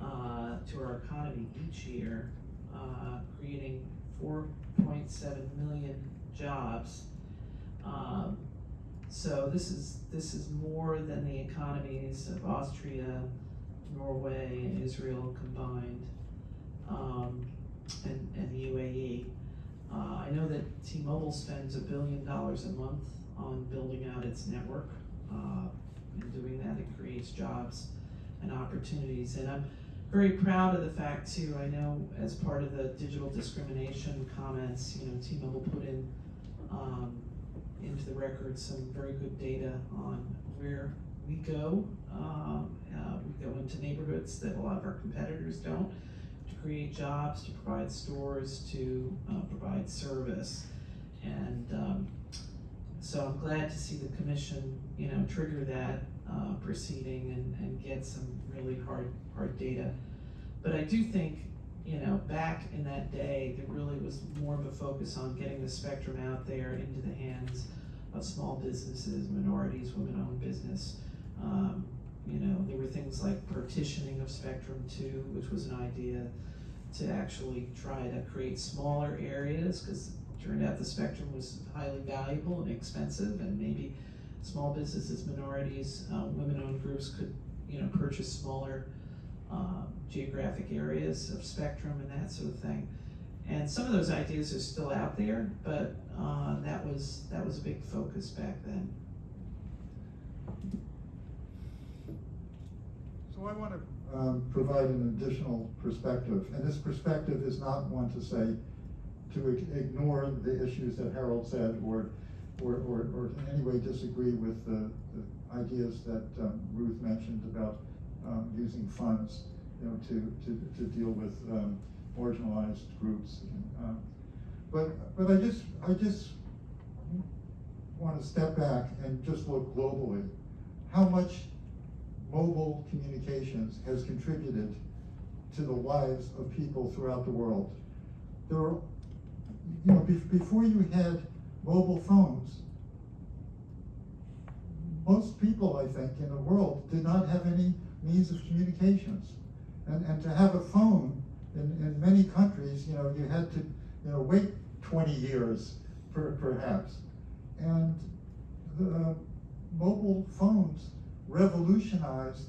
uh, to our economy each year, uh, creating four point seven million jobs. Um, so this is this is more than the economies of Austria, Norway, and Israel combined, um, and and the UAE. Uh, I know that T-Mobile spends a billion dollars a month on building out its network. Uh, in doing that, it creates jobs and opportunities. And I'm very proud of the fact too, I know as part of the digital discrimination comments, you know, T-Mobile put in, um, into the record some very good data on where we go. Um, uh, we go into neighborhoods that a lot of our competitors don't to create jobs, to provide stores, to uh, provide service. And um, so I'm glad to see the commission, you know, trigger that uh, proceeding and, and get some really hard, hard data. But I do think, you know, back in that day, there really was more of a focus on getting the spectrum out there into the hands of small businesses, minorities, women-owned business. Um, you know, there were things like partitioning of spectrum too, which was an idea to actually try to create smaller areas, because turned out the spectrum was highly valuable and expensive, and maybe small businesses, minorities, uh, women-owned groups could, you know, purchase smaller uh, geographic areas of spectrum and that sort of thing. And some of those ideas are still out there, but uh, that was that was a big focus back then. So I want to um, provide an additional perspective, and this perspective is not one to say to ignore the issues that Harold said or, or, or, or in any way disagree with the, the ideas that um, Ruth mentioned about um, using funds, you know, to, to, to deal with um, marginalized groups. Um, but, but I just, I just want to step back and just look globally. How much mobile communications has contributed to the lives of people throughout the world. There were, you know, be- before you had mobile phones, most people, I think, in the world did not have any means of communications. And, and to have a phone in, in many countries, you know, you had to, you know, wait 20 years per, perhaps. And the mobile phones revolutionized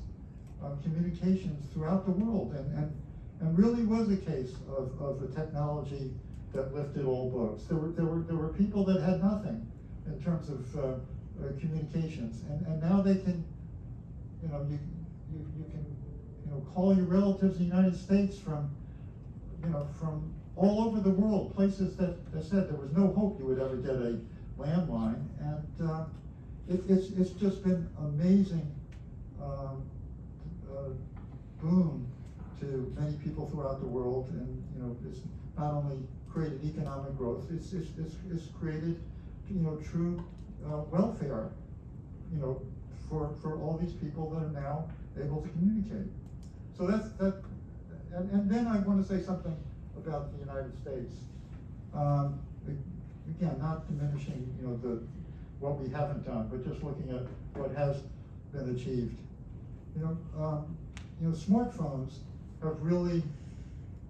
uh, communications throughout the world and, and, and really was a case of, of a technology that lifted all boats. There were, there, were, there were people that had nothing in terms of uh, uh, communications. And, and now they can, you know, you, you, you can, you know, call your relatives in the United States from, you know, from all over the world, places that, that said there was no hope you would ever get a landline and uh, it, it's, it's just been amazing um, uh, boon to many people throughout the world, and you know, it's not only created economic growth, it's, it's, it's, it's created, you know, true uh, welfare, you know, for, for all these people that are now able to communicate. so that's, that, and, and then I wanna say something about the United States. Um, again, not diminishing, you know, the, what we haven't done, but just looking at what has been achieved. You know, um, you know, smartphones have really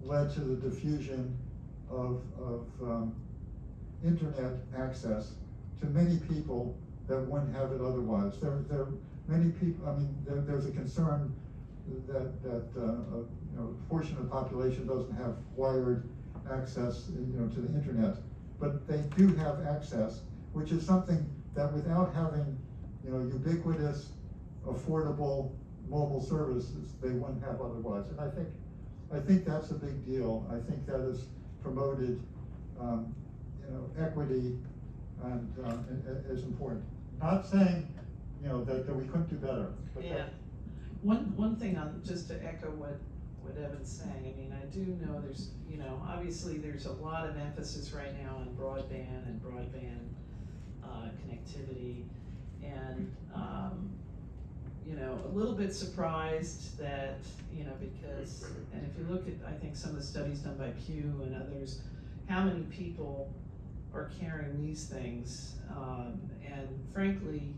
led to the diffusion of, of, um, internet access to many people that wouldn't have it otherwise. There, there, many people, I mean, there, there's a concern that, that, uh, a, you know, portion of the population doesn't have wired access, you know, to the internet. But they do have access, which is something that without having, you know, ubiquitous, affordable mobile services, they wouldn't have otherwise. And I think, I think that's a big deal. I think that has promoted, um, you know, equity and, i- is important. Not saying, you know, that, that we couldn't do better, Yeah. One, one thing on, just to echo what, what Evan's saying, I mean, I do know there's, you know, obviously there's a lot of emphasis right now on broadband and broadband, uh, connectivity. And, um, you know, a little bit surprised that, you know, because, and if you look at, I think some of the studies done by Pew and others, how many people are carrying these things, um, and frankly,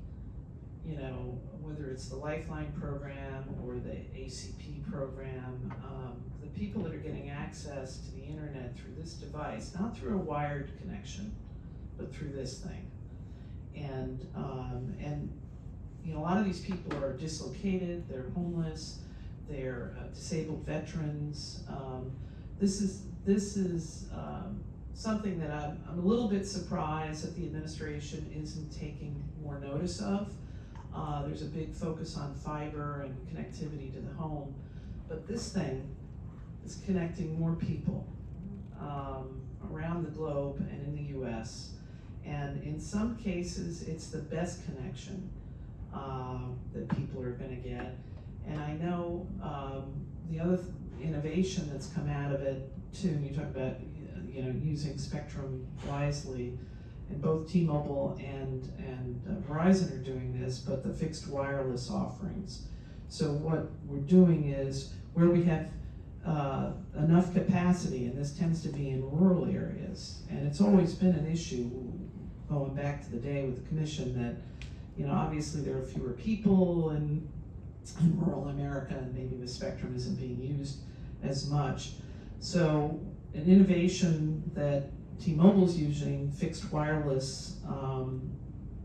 you know, whether it's the Lifeline program or the ACP program, um, the people that are getting access to the internet through this device, not through a wired connection, but through this thing. And, um, and, you know, a lot of these people are dislocated, they're homeless, they're uh, disabled veterans. Um, this is, this is, um, something that I'm, I'm a little bit surprised that the administration isn't taking more notice of. Uh, there's a big focus on fiber and connectivity to the home, but this thing is connecting more people um, around the globe and in the US. And in some cases, it's the best connection uh, that people are going to get. And I know um, the other th- innovation that's come out of it too, you talk about you know using spectrum wisely, and both T-Mobile and and uh, Verizon are doing this, but the fixed wireless offerings. So what we're doing is where we have uh, enough capacity, and this tends to be in rural areas, and it's always been an issue going back to the day with the commission that you know obviously there are fewer people in, in rural America, and maybe the spectrum isn't being used as much. So an innovation that T-Mobile's using, fixed wireless, um,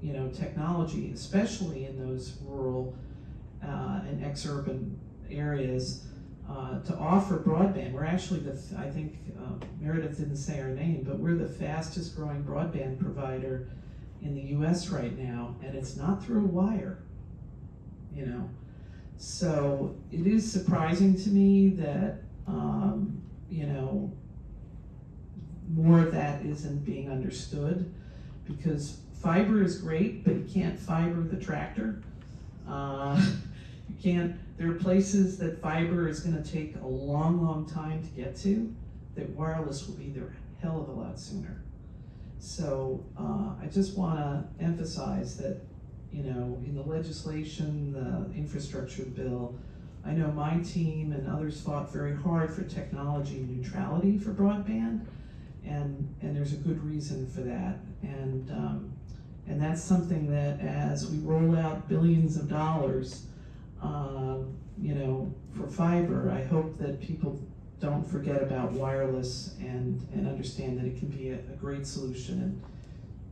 you know, technology, especially in those rural uh, and ex-urban areas, uh, to offer broadband. We're actually the, I think uh, Meredith didn't say our name, but we're the fastest growing broadband provider in the U.S. right now, and it's not through a wire. You know, so it is surprising to me that um, you know more of that isn't being understood because fiber is great, but you can't fiber the tractor. Uh, *laughs* you can't. There are places that fiber is going to take a long, long time to get to. That wireless will be there a hell of a lot sooner. So uh, I just want to emphasize that you know in the legislation, the infrastructure bill. I know my team and others fought very hard for technology neutrality for broadband and and there's a good reason for that and um, and that's something that as we roll out billions of dollars uh, you know for fiber I hope that people don't forget about wireless and and understand that it can be a, a great solution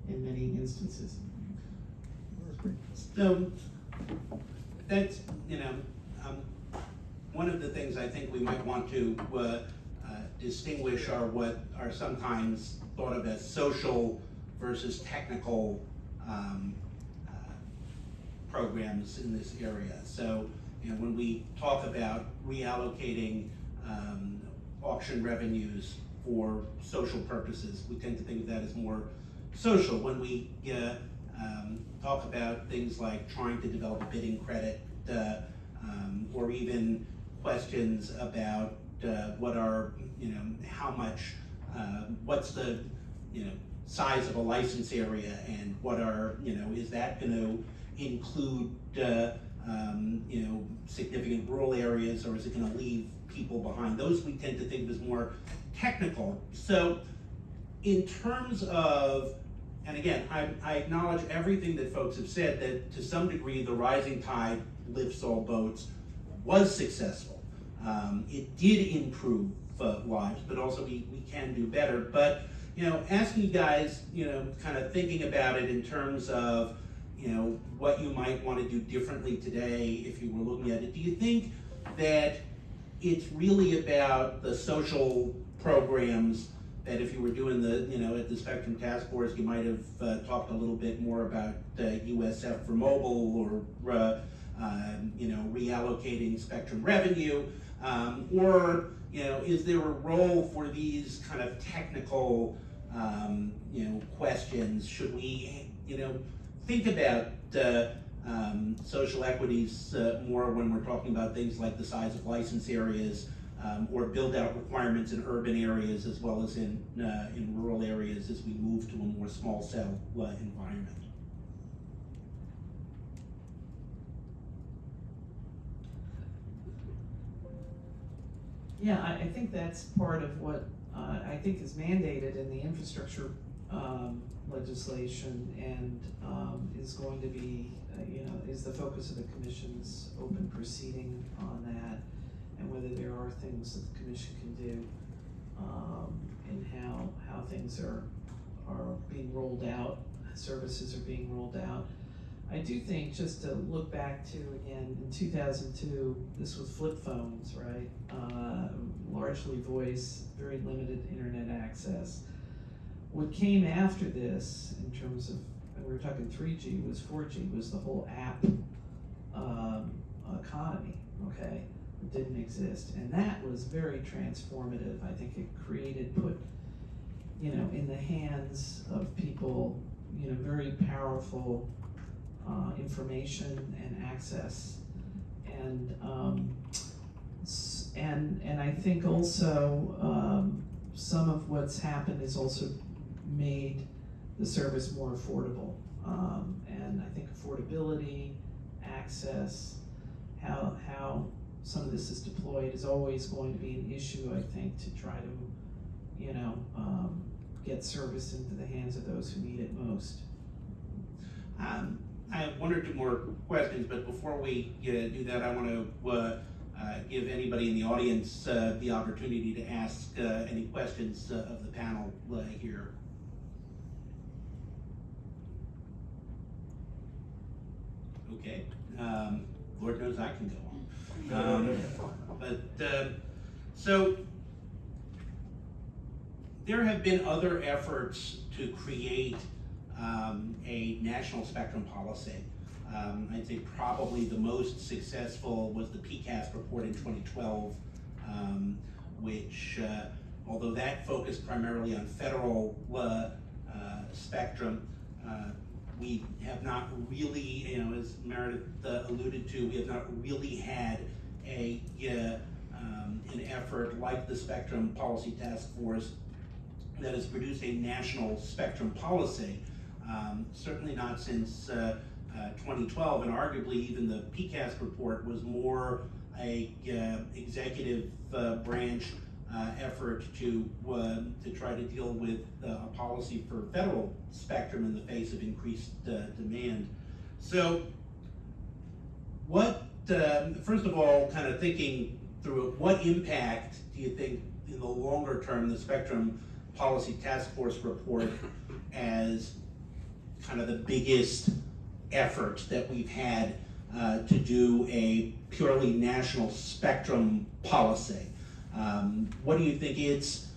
in in many instances So, that's, you know, um, one of the things I think we might want to, uh, uh, distinguish are what are sometimes thought of as social versus technical, um, uh, programs in this area. So, you know, when we talk about reallocating, um, auction revenues for social purposes, we tend to think of that as more social. When we, uh, um, talk about things like trying to develop a bidding credit, uh, um, or even questions about, uh, what are, you know, how much, uh, what's the, you know, size of a license area and what are, you know, is that gonna include, uh, um, you know, significant rural areas, or is it gonna leave people behind? Those we tend to think of as more technical. So, in terms of, and again, I, I acknowledge everything that folks have said, that to some degree, the rising tide lifts all boats was successful. Um, it did improve uh, lives, but also we, we can do better. But, you know, asking you guys, you know, kind of thinking about it in terms of, you know, what you might want to do differently today if you were looking at it. Do you think that it's really about the social programs that if you were doing the, you know, at the Spectrum Task Force, you might have uh, talked a little bit more about uh, USF for mobile or, uh, um, you know, reallocating Spectrum revenue? Um, or, you know, is there a role for these kind of technical, um, you know, questions? Should we, you know, think about uh, um, social equities uh, more when we're talking about things like the size of license areas um, or build out requirements in urban areas as well as in, uh, in rural areas as we move to a more small cell uh, environment. Yeah, I, think that's part of what, uh, I think is mandated in the infrastructure, um, legislation and, um, is going to be, uh, you know, is the focus of the commission's open proceeding on that, and whether there are things that the commission can do, um, in how, how things are, are being rolled out, services are being rolled out. I do think, just to look back to, again, in two thousand two, this was flip phones, right? Uh, largely voice, very limited internet access. What came after this, in terms of, and we were talking three G, was four G, was the whole app, um, economy, okay? It didn't exist, and that was very transformative, I think it created, put, you know, in the hands of people, you know, very powerful, uh, information and access. And, um, and, and I think also, um, some of what's happened is also made the service more affordable. Um, and I think affordability, access, how, how some of this is deployed is always going to be an issue, I think, to try to, you know, um, get service into the hands of those who need it most. Um, I have one or two more questions, but before we uh, do that, I want to uh, uh, give anybody in the audience uh, the opportunity to ask uh, any questions uh, of the panel here. Okay, um, Lord knows I can go on. Um, But, uh, so, there have been other efforts to create um, a national spectrum policy. Um, I'd say probably the most successful was the PCAST report in 2012, um, which, uh, although that focused primarily on federal uh, uh, spectrum, uh, we have not really, you know, as Meredith uh, alluded to, we have not really had a uh, um, an effort like the Spectrum Policy Task Force that has produced a national spectrum policy. Um, certainly not since uh, uh, 2012, and arguably even the PCAST report was more a uh, executive uh, branch effort to uh, to try to deal with uh, a policy for federal spectrum in the face of increased uh, demand. So, what um, first of all, kind of thinking through what impact do you think in the longer term the Spectrum Policy Task Force report as kind of the biggest effort that we've had uh, to do a purely national spectrum policy? Um, what do you think its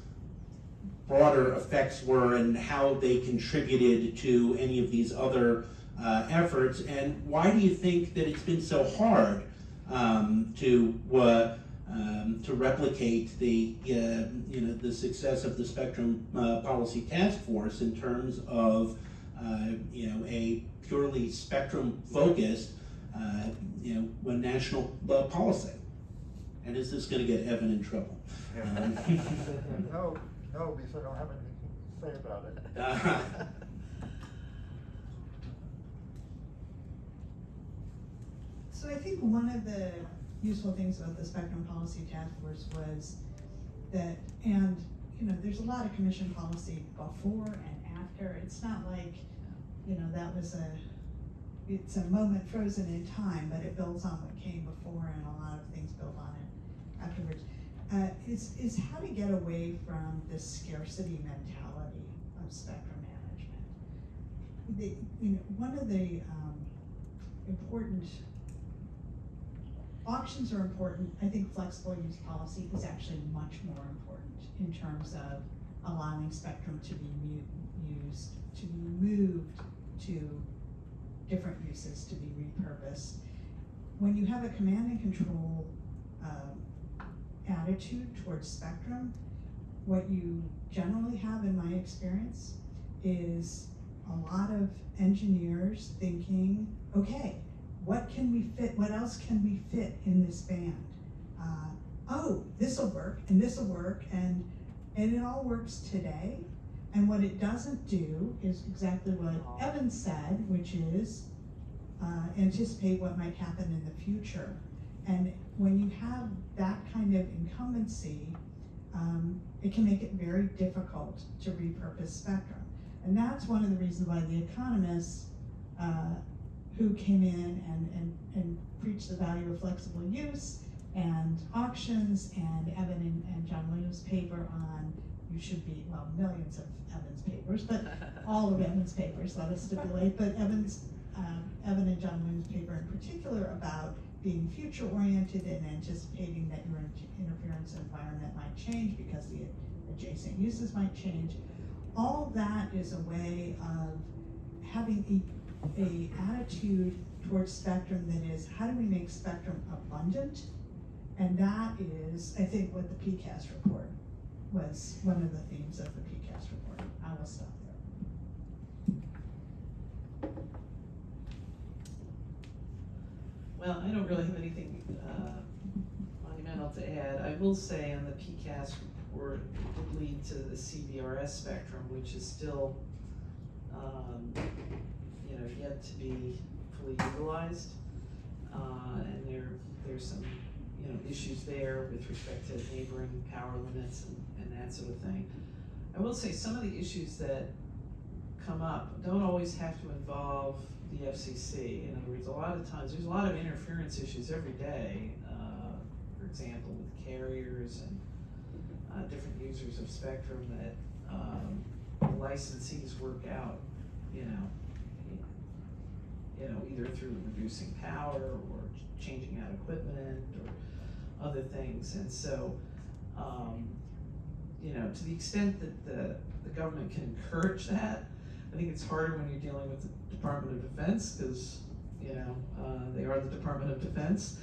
broader effects were and how they contributed to any of these other uh, efforts? And why do you think that it's been so hard um, to uh, um, to replicate the uh, you know the success of the Spectrum uh, Policy Task Force in terms of uh, you know a purely spectrum focused uh, you know national policy? And is this going to get Evan in trouble? Um, *laughs* No, no, because I don't have anything to say about it. So So I think one of the useful things about the Spectrum Policy Task Force was that, and, you know, there's a lot of commission policy before and after. It's not like, you know, that was a, it's a moment frozen in time, but it builds on what came before and a lot of things build on it afterwards. Uh, is, is how to get away from this scarcity mentality of spectrum management. The, you know, one of the, um, important auctions are important. I think flexible use policy is actually much more important in terms of allowing spectrum to be used, to be moved to different uses, to be repurposed. When you have a command and control, um, attitude towards spectrum, what you generally have in my experience is a lot of engineers thinking, okay, what can we fit, what else can we fit in this band? Uh, oh, this'll work, and this'll work, and, and it all works today. And what it doesn't do is exactly what Evan said, which is, uh, anticipate what might happen in the future. And when you have that kind of incumbency, um, it can make it very difficult to repurpose spectrum. And that's one of the reasons why the economists, uh, who came in and, and, and preached the value of flexible use and auctions and Evan and, and John Williams' paper on you should be, well, millions of Evan's papers, but *laughs* all of Evan's papers, let us stipulate, but Evan's, um, Evan and John Williams' paper in particular about being future oriented and anticipating that your interference environment might change because the adjacent uses might change. All that is a way of having a, a attitude towards spectrum that is, how do we make spectrum abundant? And that is, I think, what the PCAST report was one of the themes of the PCAST report. I will stop there. Well, I don't really have anything uh, monumental to add. I will say on the PCAST report, it did lead to the CBRS spectrum, which is still, um, you know, yet to be fully utilized. Uh, and there, there's some, you know, issues there with respect to neighboring power limits and, and that sort of thing. I will say some of the issues that come up don't always have to involve the FCC. In other words, a lot of times, there's a lot of interference issues every day, uh, for example, with carriers and uh, different users of spectrum that um, licensees work out, you know, you know, either through reducing power or changing out equipment or other things. And so, um, you know, to the extent that the, the government can encourage that, I think it's harder when you're dealing with the Department of Defense, because, you know, uh, they are the Department of Defense.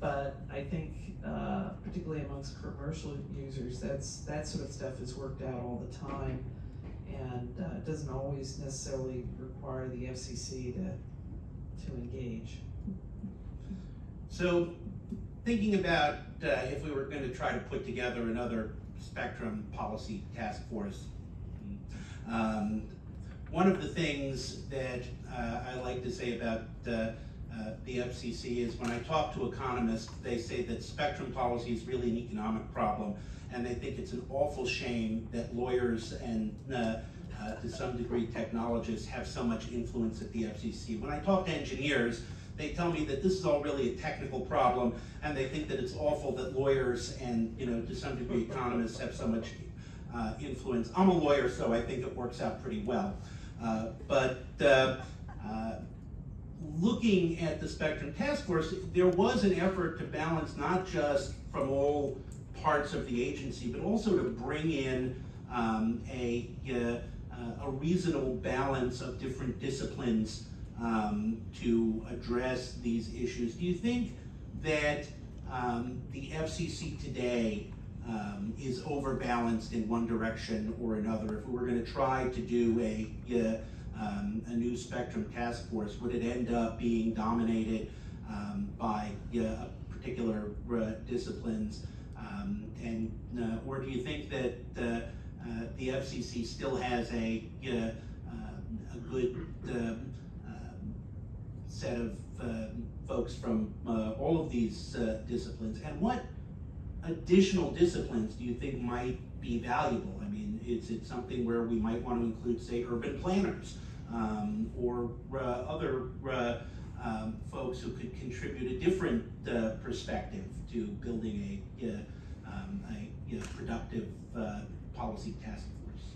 But I think, uh, particularly amongst commercial users, that's, that sort of stuff is worked out all the time. And, uh, it doesn't always necessarily require the FCC to, to engage. So, thinking about uh, if we were going to try to put together another spectrum policy task force, um, one of the things that uh, I like to say about uh, uh, the FCC is when I talk to economists, they say that spectrum policy is really an economic problem, and they think it's an awful shame that lawyers and uh, uh, to some degree technologists have so much influence at the FCC. When I talk to engineers, they tell me that this is all really a technical problem, and they think that it's awful that lawyers and, you know, to some degree economists have so much uh, influence. I'm a lawyer, so I think it works out pretty well. Uh, but uh, uh, looking at the Spectrum Task Force, there was an effort to balance not just from all parts of the agency, but also to bring in um, a, uh, a reasonable balance of different disciplines um, to address these issues. Do you think that um, the FCC today um, is overbalanced in one direction or another? If we were going to try to do a uh, um, a new spectrum task force, would it end up being dominated um, by uh, particular uh, disciplines? Um, and uh, or do you think that uh, uh, the FCC still has a a good um, set of folks from, all of these, disciplines, and what additional disciplines do you think might be valuable? I mean, is it something where we might want to include, say, urban planners, um, or, uh, other, uh, um, folks who could contribute a different, uh, perspective to building a, uh, um, a, you know, productive, uh, policy task force?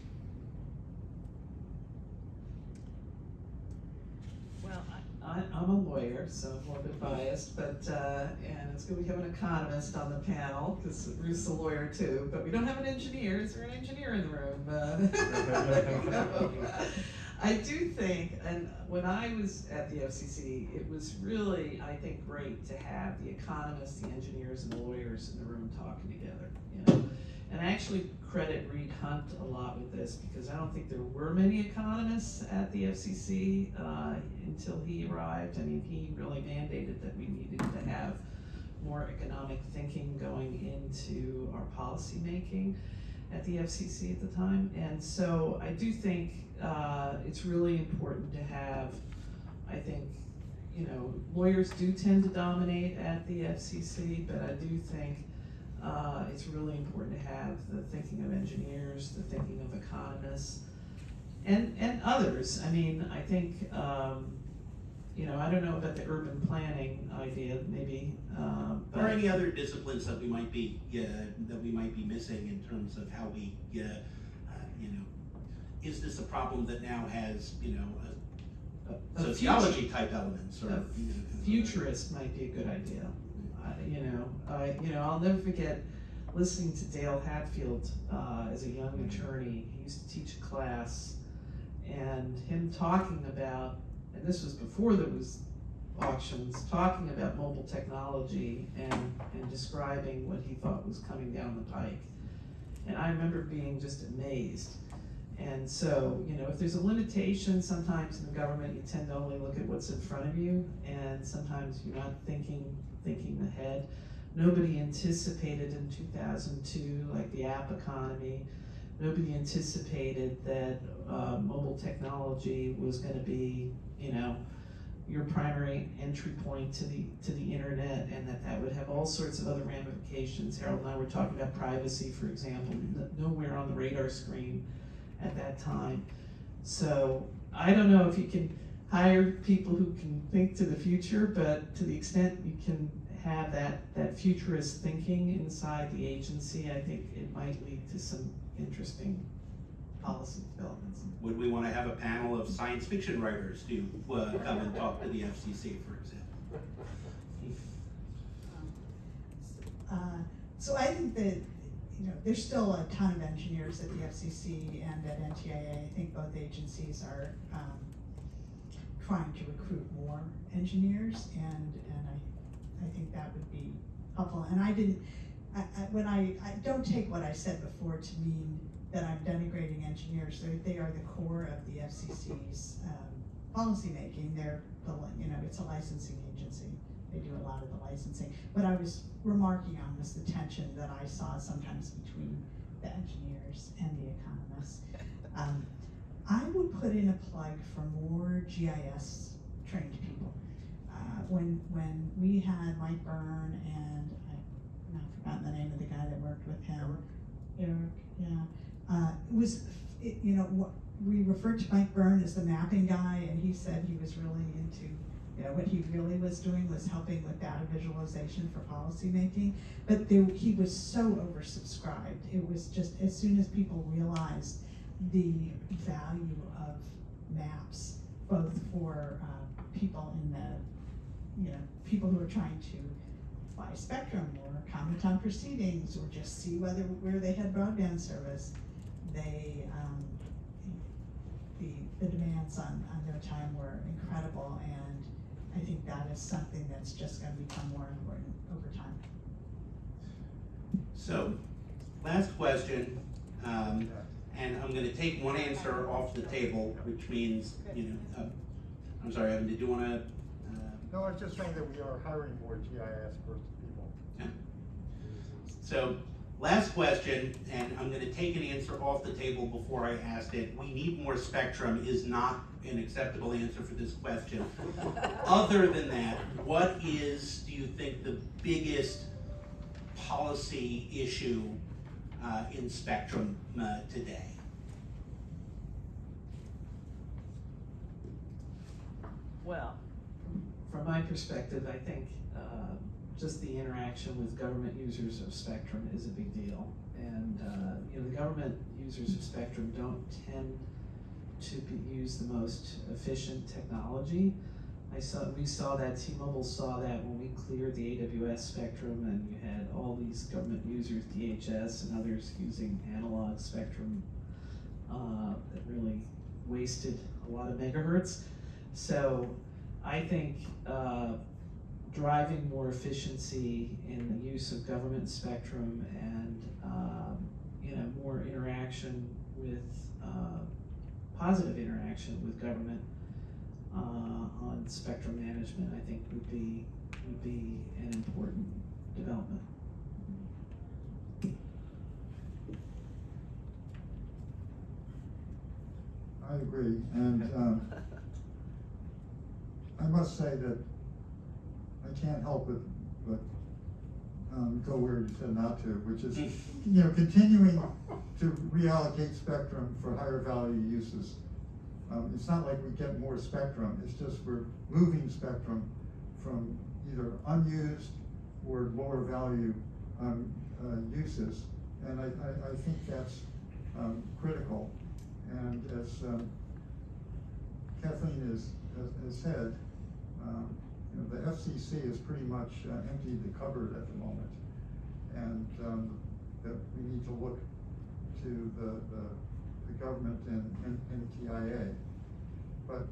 Well, I'm a lawyer, so I'm a little bit biased, but, uh, and it's good we have an economist on the panel, because Ruth's a lawyer too, but we don't have an engineer, is there an engineer in the room? Uh, *laughs* I do think, and when I was at the FCC, it was really, I think, great to have the economists, the engineers, and the lawyers in the room talking together, you know? And I actually credit Reed Hundt a lot with this, because I don't think there were many economists at the FCC, uh, until he arrived. I mean, he really mandated that we needed to have more economic thinking going into our policymaking at the FCC at the time. And so I do think, uh, it's really important to have, I think, you know, lawyers do tend to dominate at the FCC, but I do think, uh, it's really important to have the thinking of engineers, the thinking of economists, and, and others. I mean, I think, um, you know, I don't know about the urban planning idea, maybe, uh, but. Or any other disciplines that we might be, yeah, that we might be missing in terms of how we, yeah, uh, you know, is this a problem that now has, you know, a- uh, a future- sociology type elements or? A you know, futurist might be a good idea. You know, I, you know, I'll never forget listening to Dale Hatfield, uh, as a young attorney. He used to teach a class and him talking about, and this was before there was auctions, talking about mobile technology and, and describing what he thought was coming down the pike. And I remember being just amazed. And so, you know, if there's a limitation, sometimes in the government, you tend to only look at what's in front of you, and sometimes you're not thinking, thinking ahead. Nobody anticipated in two thousand two, like the app economy, nobody anticipated that, uh, mobile technology was gonna be, you know, your primary entry point to the, to the internet, and that that would have all sorts of other ramifications. Harold and I were talking about privacy, for example, nowhere on the radar screen at that time. So I don't know if you can hire people who can think to the future, but to the extent you can have that, that futurist thinking inside the agency, I think it might lead to some interesting policy developments. Would we wanna have a panel of science fiction writers to, uh, come and talk to the FCC, for example? Uh, So I think that, you know, there's still a ton of engineers at the FCC and at NTIA. I think both agencies are, um, trying to recruit more engineers and, and I, I think that would be helpful. And I didn't, I, I, when I, I don't take what I said before to mean that I'm denigrating engineers. They're, they are the core of the FCC's, um, policymaking. They're, the, you know, it's a licensing agency. They do a lot of the licensing. What I was remarking on was the tension that I saw sometimes between the engineers and the economists. Um, I would put in a plug for more GIS trained people. Uh, when, when we had Mike Byrne and I've now forgotten the name of the guy that worked with him. Eric, yeah. Uh, it was, it, you know, what, we referred to Mike Byrne as the mapping guy and he said he was really into you know, what he really was doing was helping with data visualization for policymaking, but there, he was so oversubscribed. It was just, as soon as people realized the value of maps, both for, uh, people in the, you know, people who are trying to buy Spectrum or comment on proceedings or just see whether, where they had broadband service, they, um, the, the demands on, on their time were incredible and I think that is something that's just gonna become more important over time. So, last question, um, and I'm gonna take one answer off the table, which means, you know, uh, I'm sorry, Evan, did you wanna, uh, No, I was just saying that we are hiring more GIS person people. So, last question, and I'm gonna take an answer off the table before I ask it. We need more spectrum is not an acceptable answer for this question. *laughs* Other than that, what is, do you think, the biggest policy issue in spectrum uh, today? Well, From my perspective, I think, uh, just the interaction with government users of Spectrum is a big deal. And, uh, you know, the government users of Spectrum don't tend to be, use the most efficient technology. I saw, we saw that, T-Mobile saw that when we cleared the AWS spectrum and you had all these government users, DHS and others using analog spectrum, uh, that really wasted a lot of megahertz. So I think, uh, driving more efficiency in the use of government spectrum and, um, you know, more interaction with, uh, positive interaction with government, uh, on spectrum management, I think would be, would be an important development. I agree, and, um, I must say that I can't help but, but, um, go where you said not to, which is, *laughs* you know, continuing to reallocate spectrum for higher value uses. Um, it's not like we get more spectrum, it's just we're moving spectrum from either unused or lower value, um, uh, uses. And I, I, I think that's, um, critical. And as, um, Kathleen has, has, said, um, you know, the FCC has pretty much uh, emptied the cupboard at the moment. And, um, that we need to look to the, the government and, and, and TIA. But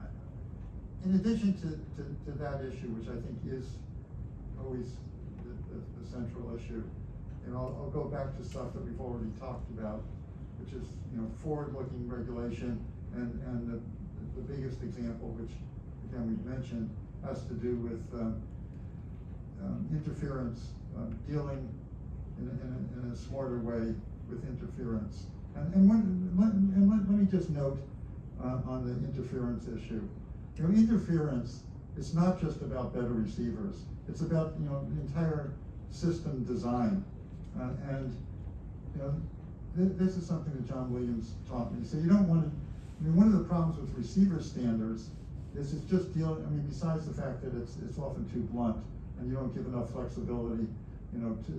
uh, in addition to, to, to that issue, which I think is always the, the, the central issue, and I'll, I'll go back to stuff that we've already talked about, which is, you know, forward-looking regulation, and, and the, the biggest example, which, again, we've mentioned, has to do with, um, um, interference, um, dealing in a, in a, in a smarter way with interference. And, when, let, and let, let me just note, uh, on the interference issue. You know, interference is not just about better receivers, it's about, you know, the entire system design. Uh, and, you know, th- this is something that John Williams taught me. So you don't want to, I mean, one of the problems with receiver standards is it's just dealing, I mean, besides the fact that it's, it's often too blunt and you don't give enough flexibility, you know, to,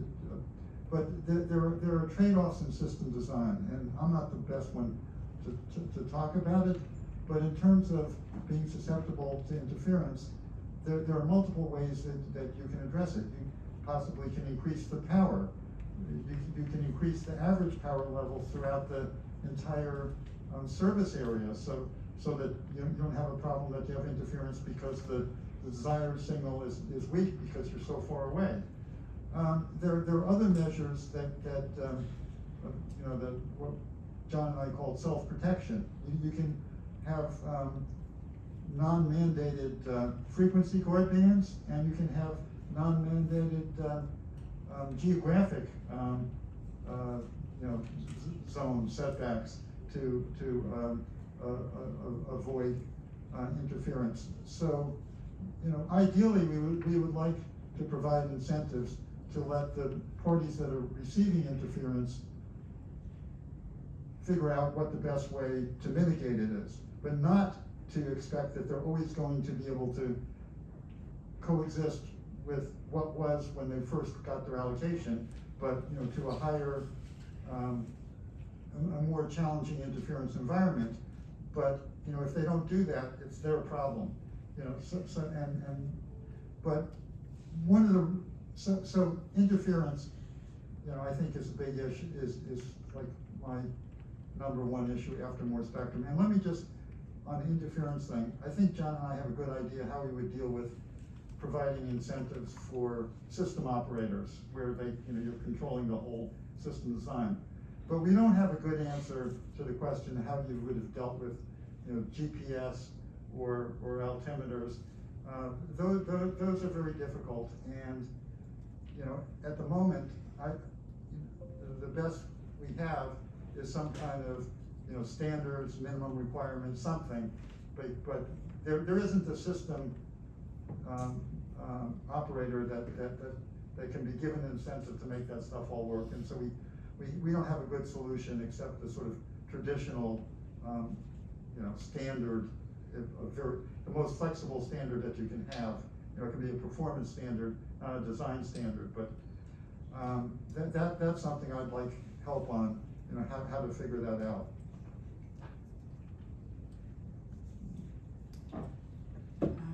but there, there are, there are trade-offs in system design, and I'm not the best one to, to, to talk about it, but in terms of being susceptible to interference, there, there are multiple ways that, that you can address it. You possibly can increase the power. You, you can increase the average power level throughout the entire, um, service area, so, so that you, you don't have a problem that you have interference because the, the desired signal is, is weak because you're so far away. Um, there, there are other measures that, that, um, uh, you know, that, what John and I called self-protection. You, you can have, um, non-mandated, uh, frequency guard bands, and you can have non-mandated, um, geographic, um, uh, you know, zone setbacks to, to, um, uh, avoid, interference. So, you know, ideally, we would, we would like to provide incentives to let the parties that are receiving interference figure out what the best way to mitigate it is, but not to expect that they're always going to be able to coexist with what was when they first got their allocation, but, you know, to a higher, um, a, more challenging interference environment. But, you know, if they don't do that, it's their problem, you know, so, so, and, and, but one of the, so, so interference, you know, I think is a big issue, is, is like my number one issue after more spectrum. And let me just, on the interference thing, I think John and I have a good idea how we would deal with providing incentives for system operators, where they, you know, you're controlling the whole system design. But we don't have a good answer to the question how you would have dealt with, you know, GPS or, or altimeters. Uh, those, those, those are very difficult, and, you know, at the moment, I, the best we have is some kind of you know, standards, minimum requirements, something, but, but there, there isn't a system, um, um, operator that, that, that, that can be given incentive to make that stuff all work, and so we, we, we don't have a good solution except the sort of traditional, um, you know, standard, the most flexible standard that you can have. You know, it can be a performance standard, a design standard, but, um, that, that, that's something I'd like help on, you know, how, how to figure that out. Uh,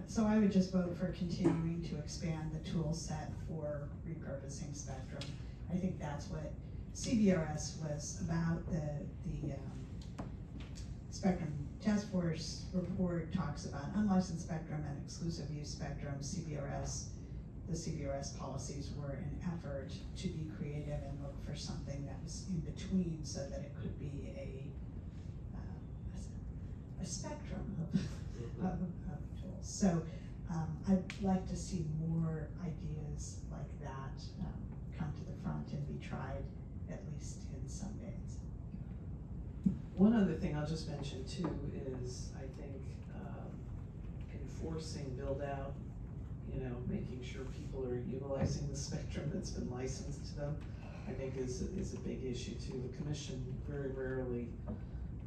So I would just vote for continuing to expand the tool set for repurposing spectrum. I think that's what CBRS was about, the, the, um, Spectrum Task Force report talks about unlicensed spectrum and exclusive use spectrum, CBRS. The CBRS policies were an effort to be creative and look for something that was in between so that it could be a, um, a s- a spectrum of, of, of tools. So, um, I'd like to see more ideas like that, um, come to the front and be tried, at least in some days. One other thing I'll just mention too is, I think, um, enforcing build out, you know, making sure people are utilizing the spectrum that's been licensed to them, I think is, is a big issue too. The commission very rarely,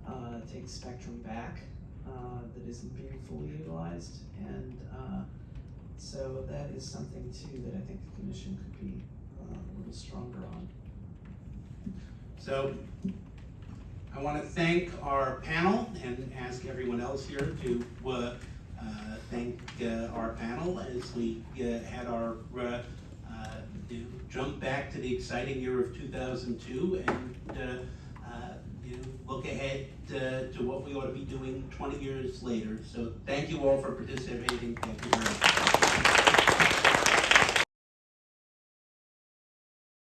uh, takes spectrum back, uh, that isn't being fully utilized. And, uh, so that is something too that I think the commission could be, uh, a little stronger on. So I want to thank our panel and ask everyone else here to uh, thank uh, our panel as we uh, had our uh, uh, jump back to the exciting year of 2002 and uh, uh, look ahead uh, to what we ought to be doing 20 years later. So thank you all for participating. Thank you very much.